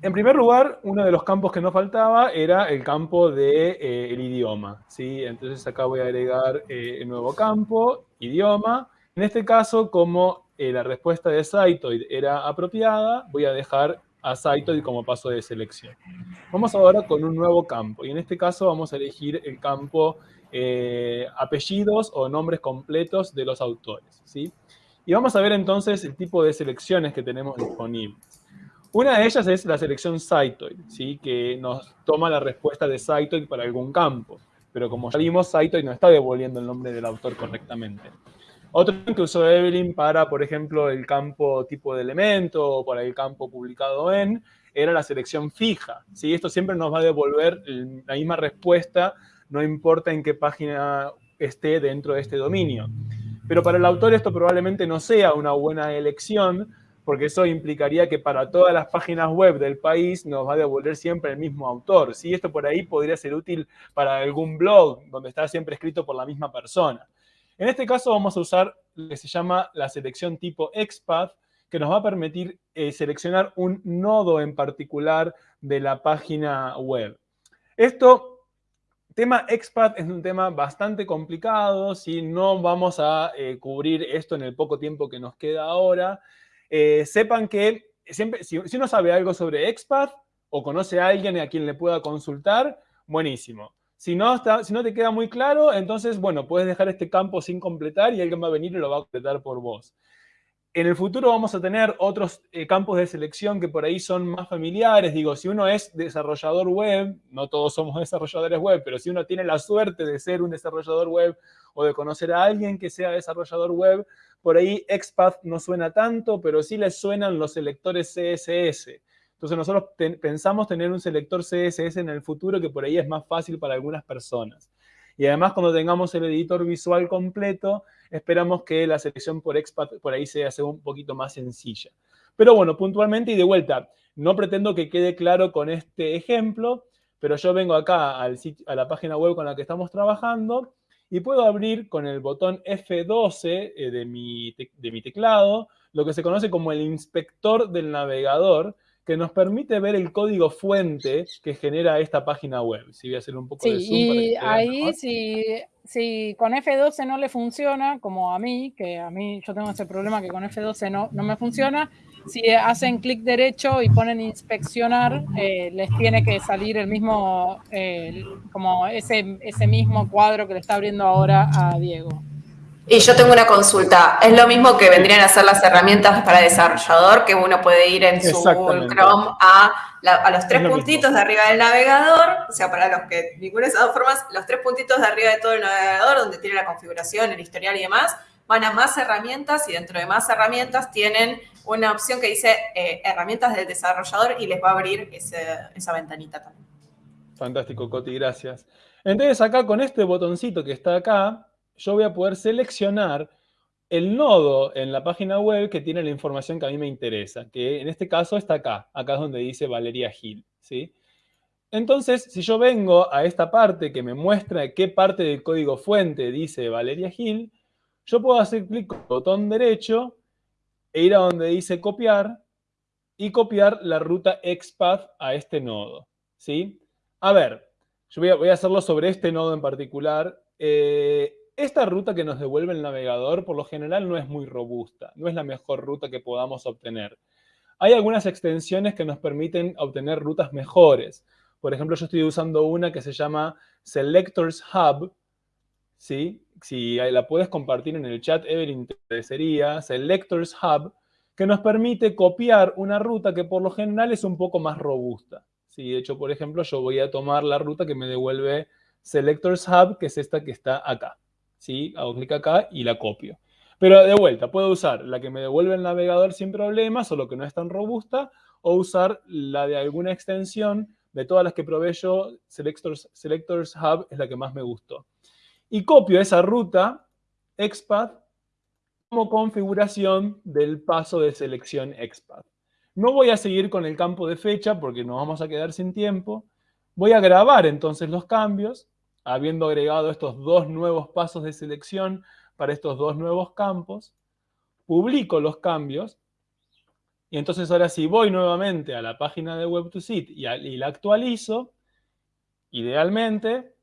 En primer lugar, uno de los campos que nos faltaba era el campo del de, eh, idioma. ¿sí? Entonces acá voy a agregar eh, nuevo campo, idioma. En este caso, como eh, la respuesta de Cytoid era apropiada, voy a dejar a Cytoid como paso de selección. Vamos ahora con un nuevo campo. Y en este caso vamos a elegir el campo eh, apellidos o nombres completos de los autores. ¿sí? Y vamos a ver entonces el tipo de selecciones que tenemos disponibles. Una de ellas es la selección Cytoid, ¿sí? que nos toma la respuesta de Cytoid para algún campo. Pero como ya vimos, Cytoid no está devolviendo el nombre del autor correctamente. Otro que usó Evelyn para, por ejemplo, el campo tipo de elemento o para el campo publicado en, era la selección fija. ¿sí? Esto siempre nos va a devolver la misma respuesta no importa en qué página esté dentro de este dominio. Pero para el autor esto probablemente no sea una buena elección, porque eso implicaría que para todas las páginas web del país nos va a devolver siempre el mismo autor. ¿sí? Esto por ahí podría ser útil para algún blog donde está siempre escrito por la misma persona. En este caso vamos a usar lo que se llama la selección tipo XPath, que nos va a permitir eh, seleccionar un nodo en particular de la página web. Esto tema expat es un tema bastante complicado, si no vamos a eh, cubrir esto en el poco tiempo que nos queda ahora. Eh, sepan que siempre, si, uno sabe algo sobre expat o conoce a alguien a quien le pueda consultar, buenísimo. Si no, si no te queda muy claro, entonces, bueno, puedes dejar este campo sin completar y alguien va a venir y lo va a completar por vos. En el futuro vamos a tener otros eh, campos de selección que por ahí son más familiares. Digo, si uno es desarrollador web, no todos somos desarrolladores web, pero si uno tiene la suerte de ser un desarrollador web o de conocer a alguien que sea desarrollador web, por ahí XPath no suena tanto, pero sí les suenan los selectores CSS. Entonces nosotros pensamos tener un selector CSS en el futuro que por ahí es más fácil para algunas personas. Y además cuando tengamos el editor visual completo, esperamos que la selección por expat por ahí sea, un poquito más sencilla. Pero bueno, puntualmente y de vuelta, no pretendo que quede claro con este ejemplo, pero yo vengo acá a la página web con la que estamos trabajando y puedo abrir con el botón F12 eh, de mi teclado lo que se conoce como el inspector del navegador, que nos permite ver el código fuente que genera esta página web. Si voy a hacer un poco de zoom y ahí si, si, con F12 no le funciona, como a mí, que a mí yo tengo ese problema que con F12 no, no me funciona, si hacen clic derecho y ponen inspeccionar, eh, les tiene que salir el mismo, eh, como ese, ese mismo cuadro que le está abriendo ahora a Diego. Y yo tengo una consulta. Es lo mismo que vendrían a ser las herramientas para desarrollador, que uno puede ir en su Chrome a, a los tres puntitos de arriba del navegador, o sea, para los que ninguna de esas dos formas, los tres puntitos de arriba de todo el navegador, donde tiene la configuración, el historial y demás, van a más herramientas y dentro de más herramientas tienen una opción que dice eh, herramientas del desarrollador y les va a abrir esa ventanita también. Fantástico, Coti, gracias. Entonces acá con este botoncito que está acá, yo voy a poder seleccionar el nodo en la página web que tiene la información que a mí me interesa, que en este caso está acá, acá es donde dice Valeria Gil, ¿sí? Entonces, si yo vengo a esta parte que me muestra qué parte del código fuente dice Valeria Gil, yo puedo hacer clic con el botón derecho e ir a donde dice copiar y copiar la ruta XPath a este nodo, ¿sí? A ver, yo voy a, hacerlo sobre este nodo en particular. Eh, esta ruta que nos devuelve el navegador, por lo general, no es muy robusta, no es la mejor ruta que podamos obtener. Hay algunas extensiones que nos permiten obtener rutas mejores. Por ejemplo, yo estoy usando una que se llama Selectors Hub, ¿sí? Si la puedes compartir en el chat, Evelyn, te sería Selectors Hub, que nos permite copiar una ruta que por lo general es un poco más robusta. ¿sí? De hecho, por ejemplo, yo voy a tomar la ruta que me devuelve Selectors Hub, que es esta que está acá. ¿Sí? Hago clic acá y la copio. Pero de vuelta, puedo usar la que me devuelve el navegador sin problemas, solo que no es tan robusta, o usar la de alguna extensión. De todas las que probé yo, Selectors, Selectors Hub es la que más me gustó. Y copio esa ruta, XPath, como configuración del paso de selección XPath. No voy a seguir con el campo de fecha porque nos vamos a quedar sin tiempo. Voy a grabar entonces los cambios habiendo agregado estos dos nuevos pasos de selección para estos dos nuevos campos, publico los cambios y entonces ahora si voy nuevamente a la página de Web2Sit y, y la actualizo, idealmente,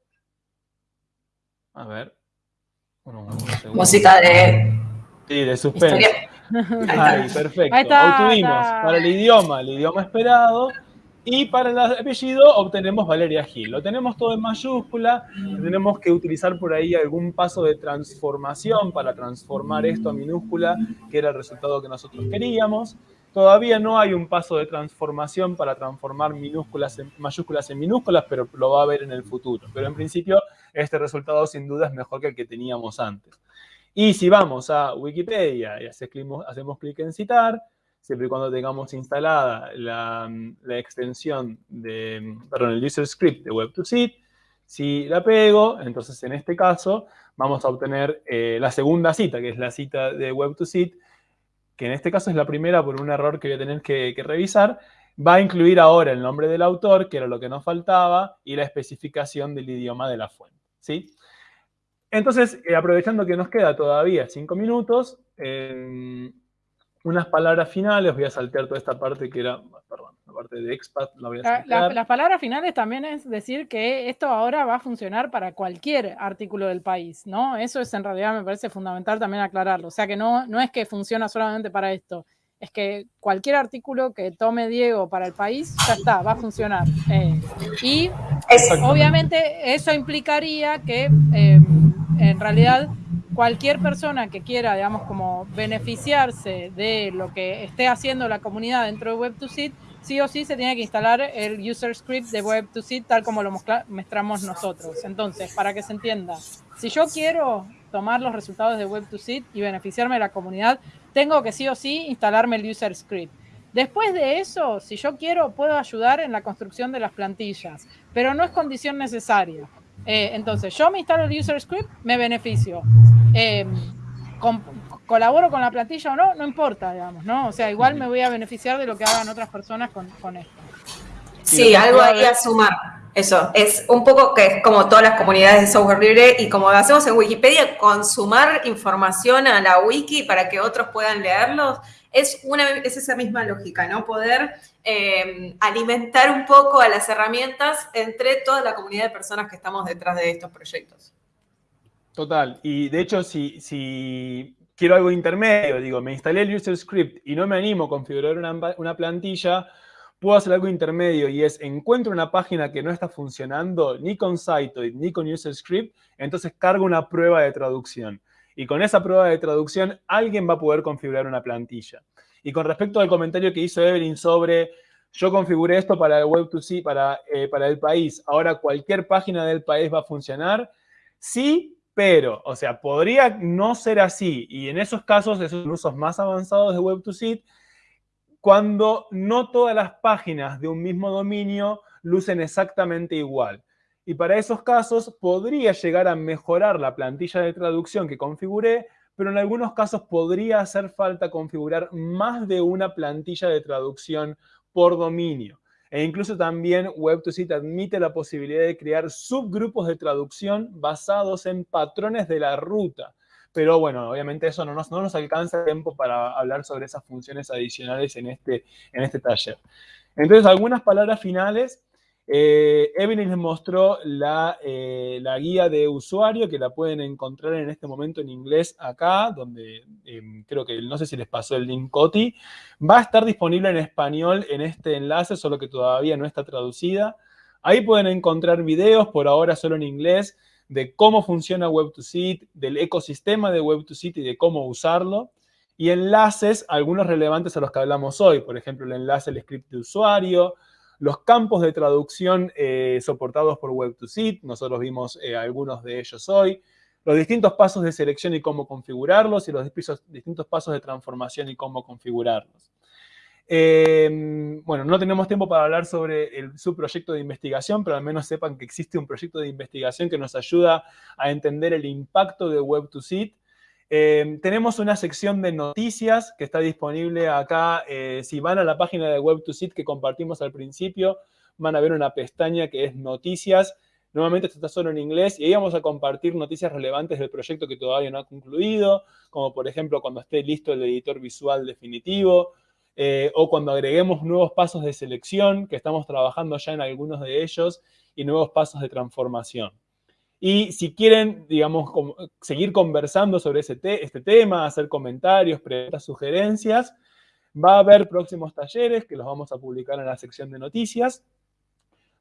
a ver, música de... Sí, de suspense. Ahí, perfecto. Obtuvimos para el idioma, el idioma esperado, y para el apellido obtenemos Valeria Gil. Lo tenemos todo en mayúscula, tenemos que utilizar por ahí algún paso de transformación para transformar esto a minúscula, que era el resultado que nosotros queríamos. Todavía no hay un paso de transformación para transformar minúsculas en, mayúsculas en minúsculas, pero lo va a ver en el futuro. Pero en principio, este resultado sin duda es mejor que el que teníamos antes. Y si vamos a Wikipedia y hacemos clic en citar, siempre y cuando tengamos instalada la, extensión de, perdón, el user script de Web2Sit. Si la pego, entonces en este caso vamos a obtener eh, la segunda cita, que es la cita de Web2Sit, que en este caso es la primera por un error que voy a tener que, revisar. Va a incluir ahora el nombre del autor, que era lo que nos faltaba, y la especificación del idioma de la fuente. ¿sí? Entonces, eh, aprovechando que nos queda todavía cinco minutos, unas palabras finales, voy a saltear toda esta parte que era, perdón, la parte de expat, la voy a saltear. las palabras finales también es decir que esto ahora va a funcionar para cualquier artículo del país, ¿no? Eso es en realidad, me parece fundamental también aclararlo. O sea que no, no es que funciona solamente para esto, es que cualquier artículo que tome Diego para el país, ya está, va a funcionar. Eh, y obviamente eso implicaría que eh, en realidad cualquier persona que quiera, digamos, como beneficiarse de lo que esté haciendo la comunidad dentro de Web2Sit, sí o sí se tiene que instalar el user script de Web2Sit tal como lo mostramos nosotros. Entonces, para que se entienda, si yo quiero tomar los resultados de Web2Sit y beneficiarme de la comunidad, tengo que sí o sí instalarme el user script. Después de eso, si yo quiero, puedo ayudar en la construcción de las plantillas, pero no es condición necesaria. Eh, entonces, yo me instalo el user script, me beneficio. Eh, colaboro con la plantilla o no, no importa, digamos, ¿no? O sea, igual me voy a beneficiar de lo que hagan otras personas con, esto. Sí, algo ahí a sumar. eso, es un poco que es como todas las comunidades de software libre y como hacemos en Wikipedia, consumar información a la wiki para que otros puedan leerlos, es, una, es esa misma lógica, ¿no? Poder eh, alimentar un poco a las herramientas entre toda la comunidad de personas que estamos detrás de estos proyectos. Total, y de hecho, si, si quiero algo intermedio, digo, me instalé el user script y no me animo a configurar una, una plantilla, puedo hacer algo intermedio y es, encuentro una página que no está funcionando ni con Cytoid ni con UserScript, entonces cargo una prueba de traducción. Y con esa prueba de traducción, alguien va a poder configurar una plantilla. Y con respecto al comentario que hizo Evelyn sobre, yo configuré esto para el Web2C, para, eh, para el país, ahora cualquier página del país va a funcionar, sí, pero, o sea, podría no ser así. Y en esos casos, esos usos más avanzados de Web2C, cuando no todas las páginas de un mismo dominio lucen exactamente igual. Y para esos casos podría llegar a mejorar la plantilla de traducción que configuré, pero en algunos casos podría hacer falta configurar más de una plantilla de traducción por dominio. E incluso también Web2Sit admite la posibilidad de crear subgrupos de traducción basados en patrones de la ruta. Pero bueno, obviamente eso no nos, no nos alcanza tiempo para hablar sobre esas funciones adicionales en este, en este taller. Entonces, algunas palabras finales. Eh, Evelyn les mostró la, eh, la, guía de usuario que la pueden encontrar en este momento en inglés acá, donde em, creo que no sé si les pasó el link Coti. Va a estar disponible en español en este enlace, solo que todavía no está traducida. Ahí pueden encontrar videos, por ahora solo en inglés, de cómo funciona Web2Sit, del ecosistema de Web2Sit y de cómo usarlo. Y enlaces, algunos relevantes a los que hablamos hoy. Por ejemplo, el enlace al script de usuario, los campos de traducción eh, soportados por Web2Sit, nosotros vimos eh, algunos de ellos hoy, los distintos pasos de selección y cómo configurarlos, y los distintos pasos de transformación y cómo configurarlos. Em, bueno, no tenemos tiempo para hablar sobre el, su proyecto de investigación, pero al menos sepan que existe un proyecto de investigación que nos ayuda a entender el impacto de Web2Sit. Em, tenemos una sección de noticias que está disponible acá. Eh, si van a la página de Web2Sit que compartimos al principio, van a ver una pestaña que es noticias. Normalmente esto está solo en inglés y ahí vamos a compartir noticias relevantes del proyecto que todavía no ha concluido, como por ejemplo cuando esté listo el editor visual definitivo, eh, o cuando agreguemos nuevos pasos de selección, que estamos trabajando ya en algunos de ellos, y nuevos pasos de transformación. Y si quieren, digamos, seguir conversando sobre este tema, hacer comentarios, preguntas, sugerencias, va a haber próximos talleres que los vamos a publicar en la sección de noticias.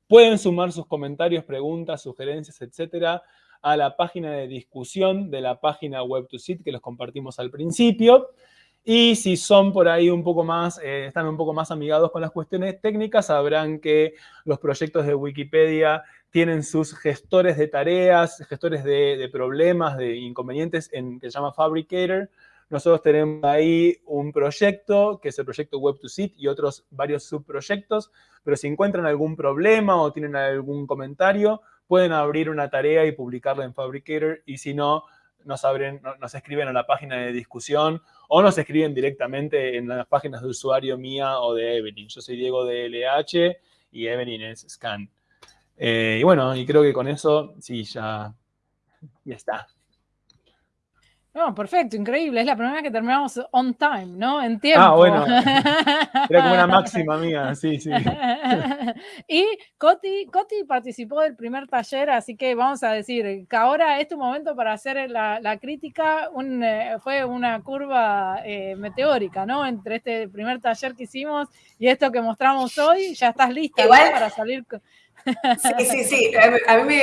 Pueden sumar sus comentarios, preguntas, sugerencias, etcétera, a la página de discusión de la página Web2Sit que los compartimos al principio. Y si son por ahí un poco más, eh, están un poco más amigados con las cuestiones técnicas, sabrán que los proyectos de Wikipedia tienen sus gestores de tareas, gestores de, problemas, de inconvenientes, en, que se llama Fabricator. Nosotros tenemos ahí un proyecto, que es el proyecto Web2Sit, y otros varios subproyectos, pero si encuentran algún problema o tienen algún comentario, pueden abrir una tarea y publicarla en Fabricator, y si no, nos, abren, nos escriben a la página de discusión o nos escriben directamente en las páginas de usuario mía o de Evelyn. Yo soy Diego de LH y Evelyn es Scan. Eh, y bueno, y creo que con eso, sí, ya, ya está. No, perfecto, increíble. Es la primera vez que terminamos on time, ¿no? En tiempo. Ah, bueno. Era como una máxima mía, sí, sí. y Coti, Coti participó del primer taller, así que vamos a decir que ahora es tu momento para hacer la, crítica. Eh, fue una curva eh, meteórica, ¿no? Entre este primer taller que hicimos y esto que mostramos hoy. Ya estás lista para salir. Sí, sí, sí. A mí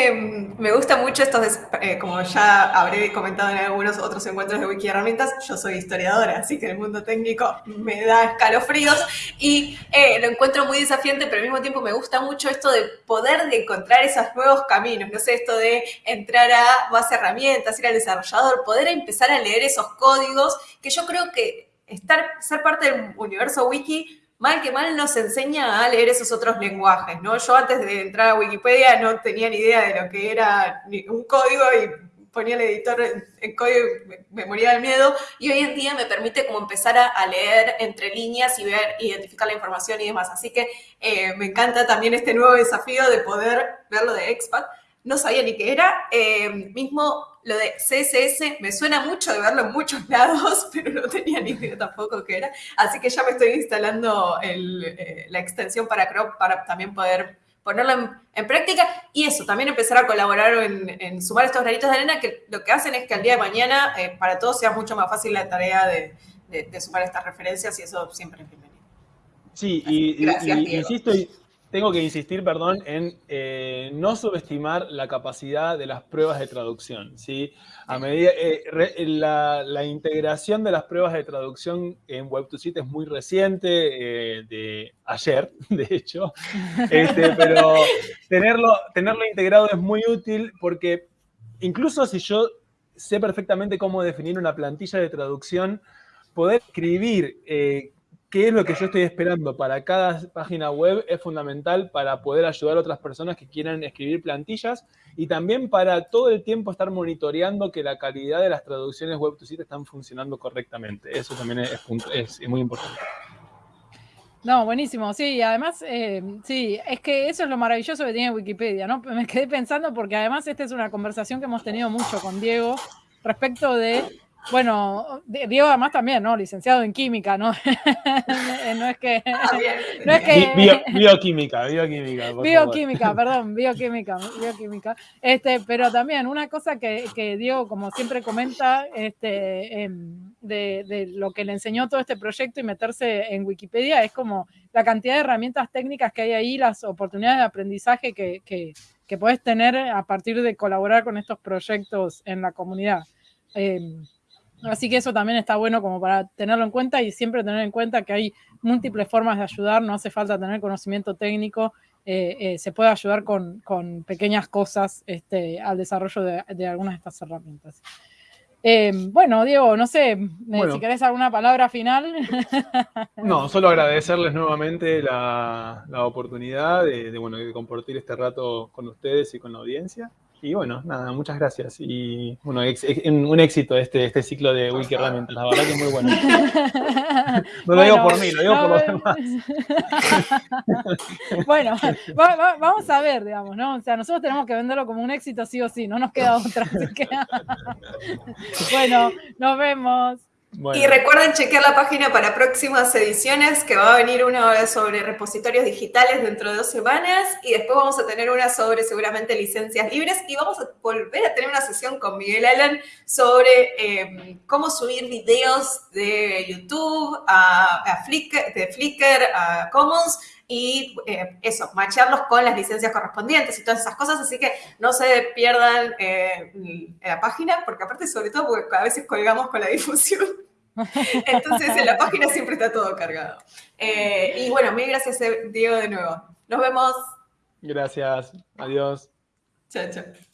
me, gusta mucho esto, eh, como ya habré comentado en algunos otros encuentros de Wiki Herramientas, yo soy historiadora, así que el mundo técnico me da escalofríos y eh, lo encuentro muy desafiante, pero al mismo tiempo me gusta mucho esto de poder de encontrar esos nuevos caminos, no sé, esto de entrar a base herramientas, ir al desarrollador, poder empezar a leer esos códigos, que yo creo que estar, ser parte del universo wiki mal que mal nos enseña a leer esos otros lenguajes, ¿no? Yo antes de entrar a Wikipedia no tenía ni idea de lo que era un código y ponía el editor en, código y me, moría del miedo. Y hoy en día me permite como empezar a, leer entre líneas y ver, identificar la información y demás. Así que eh, me encanta también este nuevo desafío de poder verlo de expat. No sabía ni qué era. Eh, mismo lo de CSS me suena mucho de verlo en muchos lados, pero no tenía ni idea tampoco qué era. Así que ya me estoy instalando eh, la extensión para Crop para también poder ponerlo en, práctica y eso, también empezar a colaborar en, sumar estos granitos de arena que lo que hacen es que al día de mañana eh, para todos sea mucho más fácil la tarea de, sumar estas referencias y eso siempre es bienvenido. Sí, y, insisto, tengo que insistir, perdón, en eh, no subestimar la capacidad de las pruebas de traducción. ¿sí? A medida, eh, la, integración de las pruebas de traducción en Web2Sit es muy reciente, eh, de ayer, de hecho, este, pero tenerlo, tenerlo integrado es muy útil porque incluso si yo sé perfectamente cómo definir una plantilla de traducción, poder escribir qué es lo que yo estoy esperando para cada página web es fundamental para poder ayudar a otras personas que quieran escribir plantillas y también para todo el tiempo estar monitoreando que la calidad de las traducciones web to site están funcionando correctamente. Eso también es, muy importante. No, buenísimo, sí, además, eh, sí, es que eso es lo maravilloso que tiene Wikipedia, ¿no? Me quedé pensando porque además esta es una conversación que hemos tenido mucho con Diego respecto de bueno, Diego además también, ¿no? Licenciado en química, ¿no? no es que... Ah, no es que bioquímica, bioquímica. bioquímica, perdón, bioquímica, bioquímica. Este, pero también una cosa que, que Diego, como siempre comenta, este, em, de, lo que le enseñó todo este proyecto y meterse en Wikipedia es como la cantidad de herramientas técnicas que hay ahí, las oportunidades de aprendizaje que, que, que puedes tener a partir de colaborar con estos proyectos en la comunidad. Em, Así que eso también está bueno como para tenerlo en cuenta y siempre tener en cuenta que hay múltiples formas de ayudar, no hace falta tener conocimiento técnico, eh, eh, se puede ayudar con, pequeñas cosas este, al desarrollo de, algunas de estas herramientas. Eh, bueno, Diego, no sé, si querés alguna palabra final. No, solo agradecerles nuevamente la, oportunidad de, de compartir este rato con ustedes y con la audiencia. Y bueno, nada, muchas gracias. Y bueno, un éxito este, este ciclo de Wiki Herramientas, la verdad que es muy bueno. No lo digo por mí, lo digo por los demás. bueno, vamos a ver, digamos, ¿no? O sea, nosotros tenemos que venderlo como un éxito sí o sí, no nos queda otra. bueno, nos vemos. Y recuerden chequear la página para próximas ediciones, que va a venir una sobre repositorios digitales dentro de dos semanas y después vamos a tener una sobre seguramente licencias libres y vamos a volver a tener una sesión con Miguel Allen sobre em, cómo subir videos de YouTube a, Flickr, de Flickr a Commons y eh, eso, macharlos con las licencias correspondientes y todas esas cosas, así que no se pierdan eh, la página, porque aparte sobre todo porque a veces colgamos con la difusión. Entonces en la página siempre está todo cargado. Eh, y bueno, mil gracias Diego de nuevo. Nos vemos. Gracias. Adiós. Chao, chao.